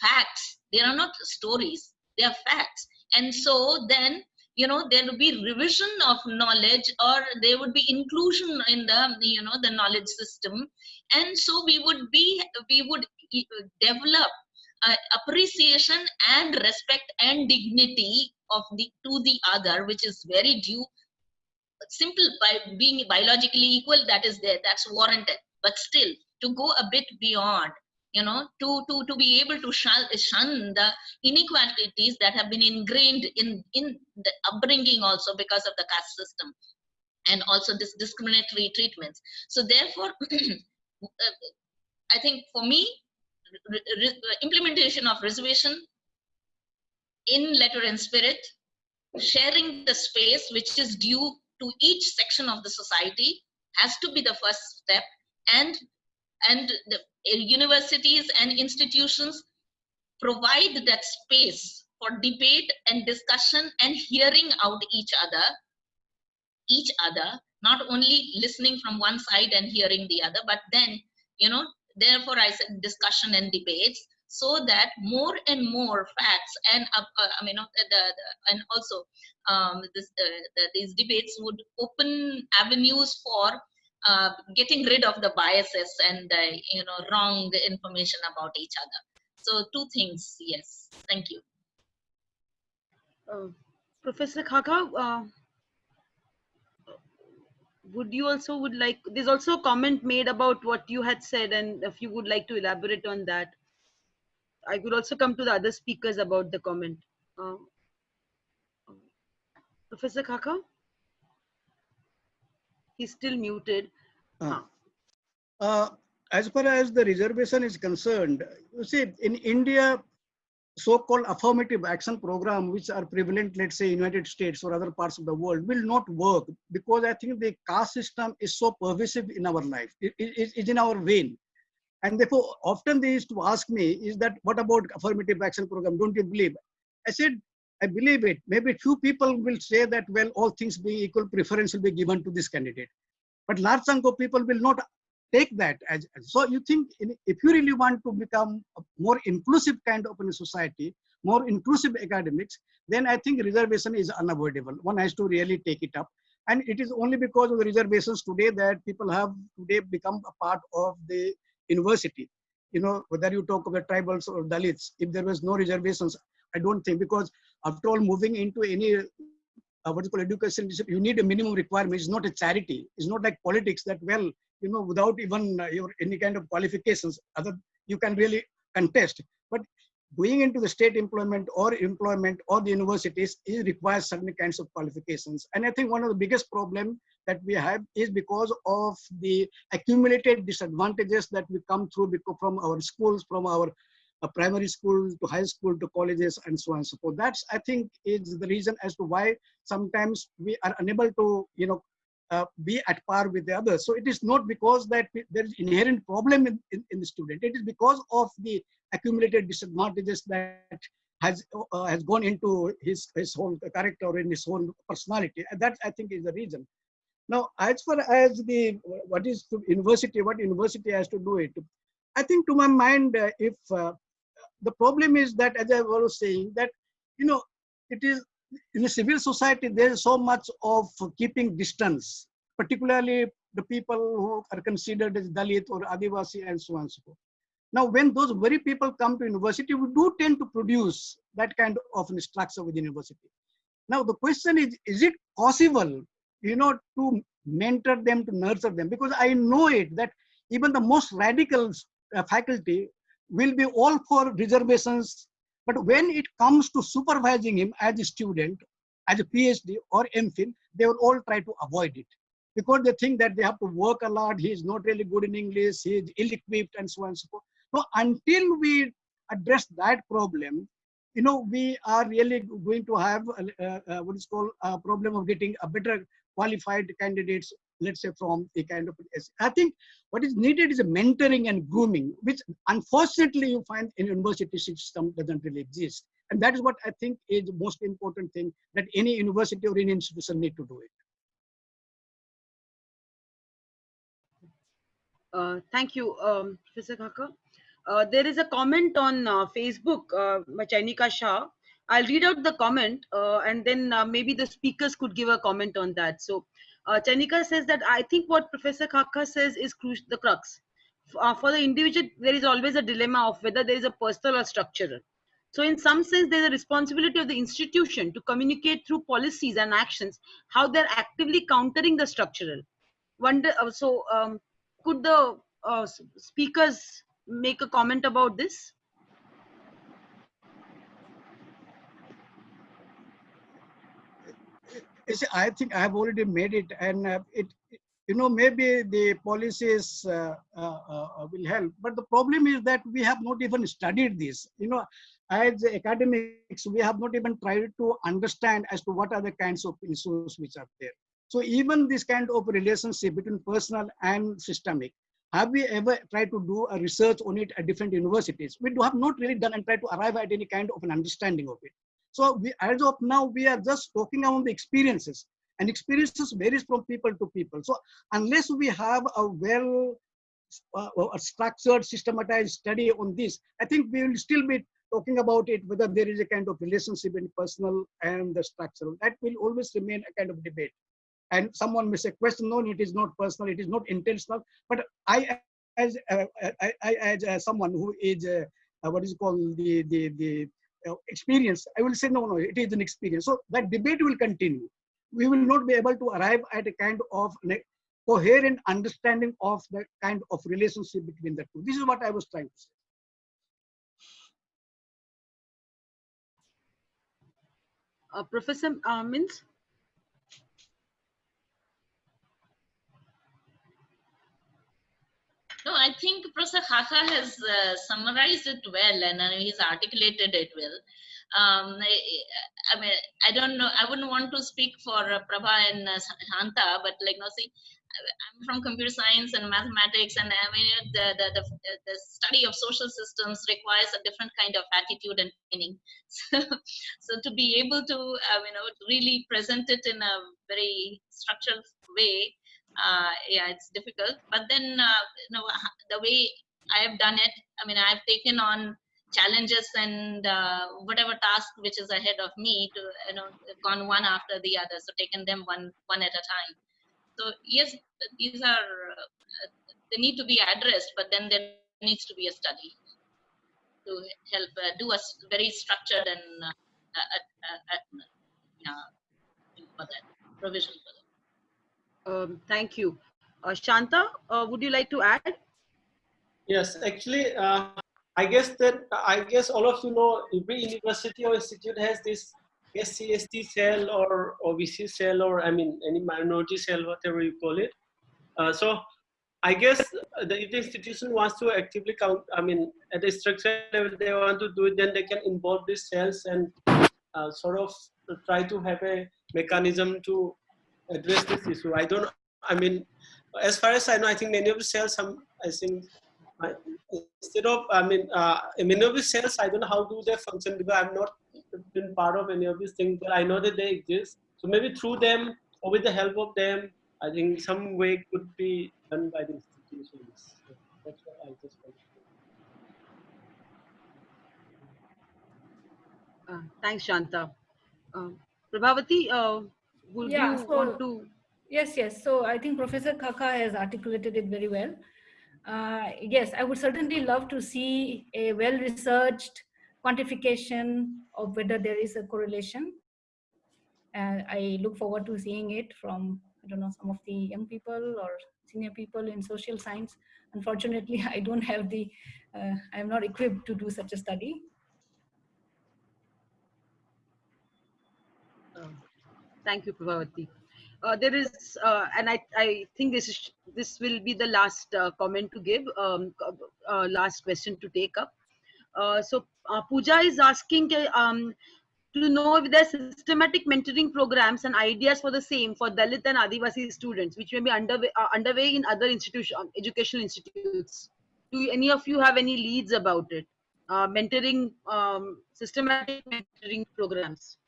facts. They are not stories. They are facts. And so then you know there will be revision of knowledge or there would be inclusion in the you know the knowledge system. And so we would be we would develop uh, appreciation and respect and dignity of the to the other which is very due simple by being biologically equal that is there that's warranted. But still to go a bit beyond you know to to to be able to shun, shun the inequalities that have been ingrained in in the upbringing also because of the caste system and also this discriminatory treatments. So therefore uh, i think for me implementation of reservation in letter and spirit sharing the space which is due to each section of the society has to be the first step. And and the uh, universities and institutions provide that space for debate and discussion and hearing out each other each other not only listening from one side and hearing the other but then you know therefore i said discussion and debates so that more and more facts and uh, uh, I mean, uh, the, the, and also um, this, uh, the, these debates would open avenues for uh, getting rid of the biases and uh, you know wrong information about each other. So two things, yes. Thank you. Uh, Professor Xaxa, would you also would like? There's also a comment made about what you had said, and if you would like to elaborate on that. I could also come to the other speakers about the comment. Uh, Professor Xaxa? He's still muted. Uh, uh, as far as the reservation is concerned, you see, in India, so-called affirmative action program, which are prevalent, let's say, United States or other parts of the world, will not work because I think the caste system is so pervasive in our life. It is in our vein. And therefore, often they used to ask me, is that what about affirmative action program? Don't you believe? I said, I believe it. Maybe few people will say that, well, all things being equal, preference will be given to this candidate. But large chunk of people will not take that as, so you think in, if you really want to become a more inclusive kind of a society more inclusive academics then i think reservation is unavoidable one has to really take it up and it is only because of the reservations today that people have today become a part of the university. You know, whether you talk about tribals or Dalits, if there was no reservations, I don't think because after all, moving into any uh, what is called education, you need a minimum requirement. It's not a charity. It's not like politics that well, you know, without even uh, your any kind of qualifications, other you can really contest. But going into the state employment or employment or the universities it requires certain kinds of qualifications and i think one of the biggest problem that we have is because of the accumulated disadvantages that we come through from our schools from our uh, primary school to high school to colleges and so on and so forth that's i think is the reason as to why sometimes we are unable to you know uh, be at par with the others. So it is not because that there is inherent problem in, in, in, the student. It is because of the accumulated disadvantages that has uh, has gone into his his whole character or in his whole personality. And that I think is the reason. Now, as far as the what is university, what university has to do it, I think to my mind, uh, if uh, the problem is that, as I was saying, that you know, it is in civil society, there is so much of keeping distance, particularly the people who are considered as Dalit or Adivasi and so on and so forth. Now, when those very people come to university, we do tend to produce that kind of structure within university. Now, the question is, is it possible, you know, to mentor them, to nurture them? Because I know it that even the most radical uh, faculty will be all for reservations but when it comes to supervising him as a student, as a PhD or MPhil, they will all try to avoid it because they think that they have to work a lot. He is not really good in English. He is ill-equipped and so on and so forth. So until we address that problem, you know, we are really going to have uh, uh, what is called a problem of getting a better qualified candidates let's say from a kind of I think what is needed is a mentoring and grooming, which unfortunately you find in university system doesn't really exist. And that is what I think is the most important thing that any university or any institution need to do it. Uh, thank you, um, Professor Xaxa. Uh, there is a comment on uh, Facebook, uh, Chayanika Shah. I'll read out the comment uh, and then uh, maybe the speakers could give a comment on that. So uh, Chayanika says that I think what Professor Xaxa says is the crux. Uh, for the individual, there is always a dilemma of whether there is a personal or structural. So in some sense, there's a responsibility of the institution to communicate through policies and actions how they're actively countering the structural. Wonder, uh, so um, could the uh, speakers make a comment about this? You see, I think I have already made it, and uh, it, you know, maybe the policies uh, uh, uh, will help. But the problem is that we have not even studied this. You know, as academics, we have not even tried to understand as to what are the kinds of issues which are there. So even this kind of relationship between personal and systemic, have we ever tried to do a research on it at different universities? We do have not really done and tried to arrive at any kind of an understanding of it. So we, as of now, we are just talking about the experiences and experiences varies from people to people. So unless we have a well uh, structured, systematized study on this, I think we will still be talking about it, whether there is a kind of relationship in personal and the structural. That will always remain a kind of debate. And someone may say, question, no, it is not personal, it is not intentional. But I, as uh, I, I, as uh, someone who is uh, uh, what is called the the the uh, experience, I will say no, no, it is an experience. So that debate will continue. We will not be able to arrive at a kind of coherent understanding of the kind of relationship between the two. This is what I was trying to say. Uh, Professor uh? I think Professor Xaxa has uh, summarized it well and uh, he's articulated it well. Um, I, I mean, I don't know, I wouldn't want to speak for uh, Prabha and uh, Shanta, but like, no, see, I'm from computer science and mathematics, and I mean, the, the, the, the study of social systems requires a different kind of attitude and training. So, so to be able to, uh, you know, really present it in a very structured way, uh, yeah, it's difficult. But then, uh, you know, the way I have done it, I mean, I've taken on challenges and uh, whatever task which is ahead of me to, you know, gone one after the other. So taken them one one at a time. So yes, these are uh, they need to be addressed, but then there needs to be a study to help uh, do a very structured and uh, uh, provision for that. Um, thank you. Uh, Shanta, uh, would you like to add? Yes, actually, uh, I guess that I guess all of you know every university or institute has this SCST cell or OBC cell or I mean any minority cell, whatever you call it. Uh, so I guess the, if the institution wants to actively count, I mean at a structure level they want to do it, then they can involve these cells and uh, sort of try to have a mechanism to address this issue. I don't. I mean, as far as I know, I think many of the cells, I think instead of i mean uh, many of these cells i don't know how do they function because i'm not been part of any of these things but i know that they exist so maybe through them or with the help of them i think some way could be done by the institutions So that's what i just want to Uh, thanks, Shanta. Uh, Prabhavati, uh, would Yeah, you so- want to? Yes, yes. So I think Professor Xaxa has articulated it very well. Uh, yes, I would certainly love to see a well-researched quantification of whether there is a correlation. Uh, I look forward to seeing it from, I don't know, some of the young people or senior people in social science. Unfortunately, I don't have the, uh, I'm not equipped to do such a study. Thank you, Prabhavati. Uh, there is, uh, and I, I think this is this will be the last uh, comment to give, um, uh, last question to take up. Uh, so uh, Pooja is asking um, to know if there are systematic mentoring programs and ideas for the same for Dalit and Adivasi students, which may be underway, underway in other institution, educational institutes. Do any of you have any leads about it? Mentoring, um, systematic mentoring programs.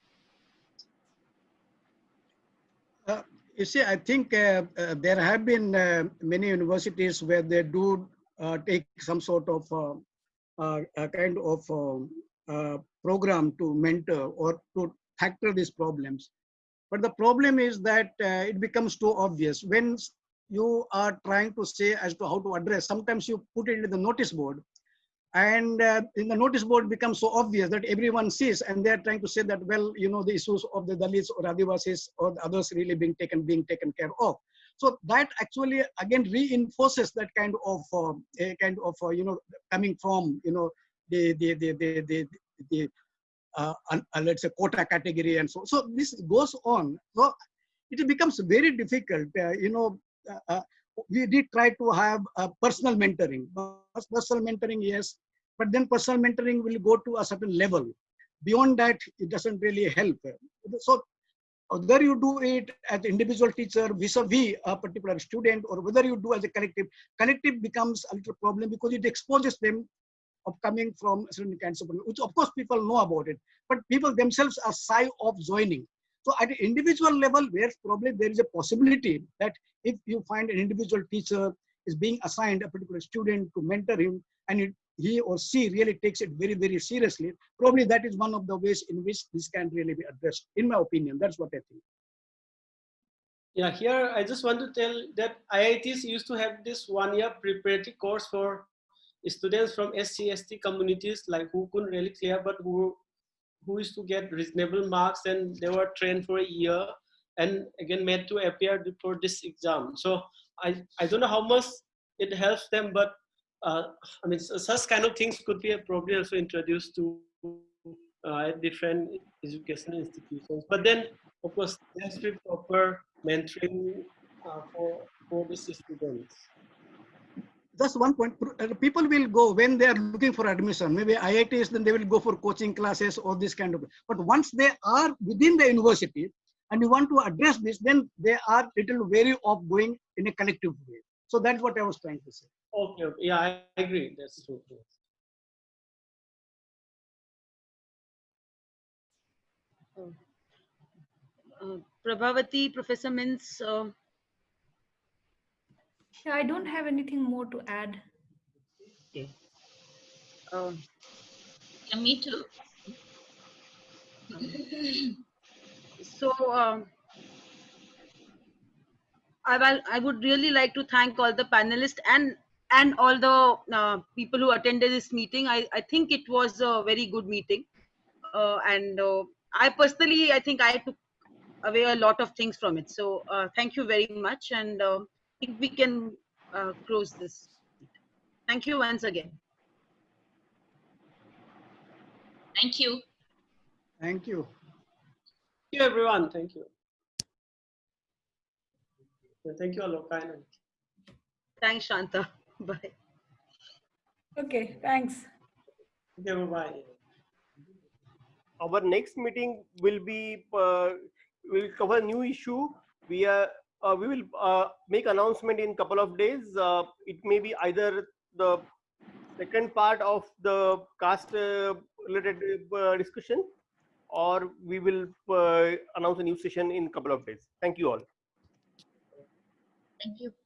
Uh, you see, I think uh, uh, there have been uh, many universities where they do uh, take some sort of a kind of program to mentor or to tackle these problems. But the problem is that it becomes too obvious when you are trying to say as to how to address. Sometimes you put it in the notice board, and uh, in the notice board becomes so obvious that everyone sees and they're trying to say that well you know the issues of the dalits or adivasis or the others really being taken being taken care of. So that actually again reinforces that kind of uh, kind of uh, you know coming from you know the the the the the, the uh, uh, let's say quota category and so so this goes on. So it becomes very difficult uh, you know uh, we did try to have personal mentoring. Personal mentoring yes but then personal mentoring will go to a certain level. Beyond that it doesn't really help. So uh, whether you do it as individual teacher vis-a-vis a particular student or whether you do as a collective collective becomes a little problem because it exposes them of coming from certain kinds of which of course people know about it. But people themselves are shy of joining. So at an individual level where probably there is a possibility that if you find an individual teacher is being assigned a particular student to mentor him and it, he or she really takes it very very seriously. Probably that is one of the ways in which this can really be addressed in my opinion. That's what i think. Yeah, here I just want to tell that IITs used to have this one-year preparatory course for students from SC, ST communities, like who couldn't really clear, but who who used to get reasonable marks, and they were trained for a year, and again made to appear before this exam. So I I don't know how much it helps them, but uh, I mean such kind of things could be probably also introduced to uh, different educational institutions. But then, of course, there has to be proper mentoring uh, for for these students. that's one point. Uh, people will go when they are looking for admission. Maybe iits then they will go for coaching classes or this kind of. But once they are within the university and you want to address this then they are little wary of going in a collective way. So that's what i was trying to say Okay, okay. yeah, I I agree. That's true. yes. Uh, Prabhavati, Professor Minz, uh, Yeah, I don't have anything more to add. uh, Yeah, me too. so um, I, will, I would really like to thank all the panelists and and all the uh, people who attended this meeting. I, I think it was a very good meeting. Uh, and uh, I personally, I think I took away a lot of things from it. So uh, thank you very much. And uh, I think we can uh, close this. Thank you once again. Thank you. thank you Thank you, everyone. Thank you. Yeah, Thank you, Aloka. Thanks, Shanta. Bye. Okay, thanks. Okay, bye-bye. our next meeting will be uh, will cover new issue we are uh, we will uh, make announcement in couple of days uh, it may be either the second part of the caste uh, related uh, discussion or we will uh, announce a new session in couple of days thank you all Thank you.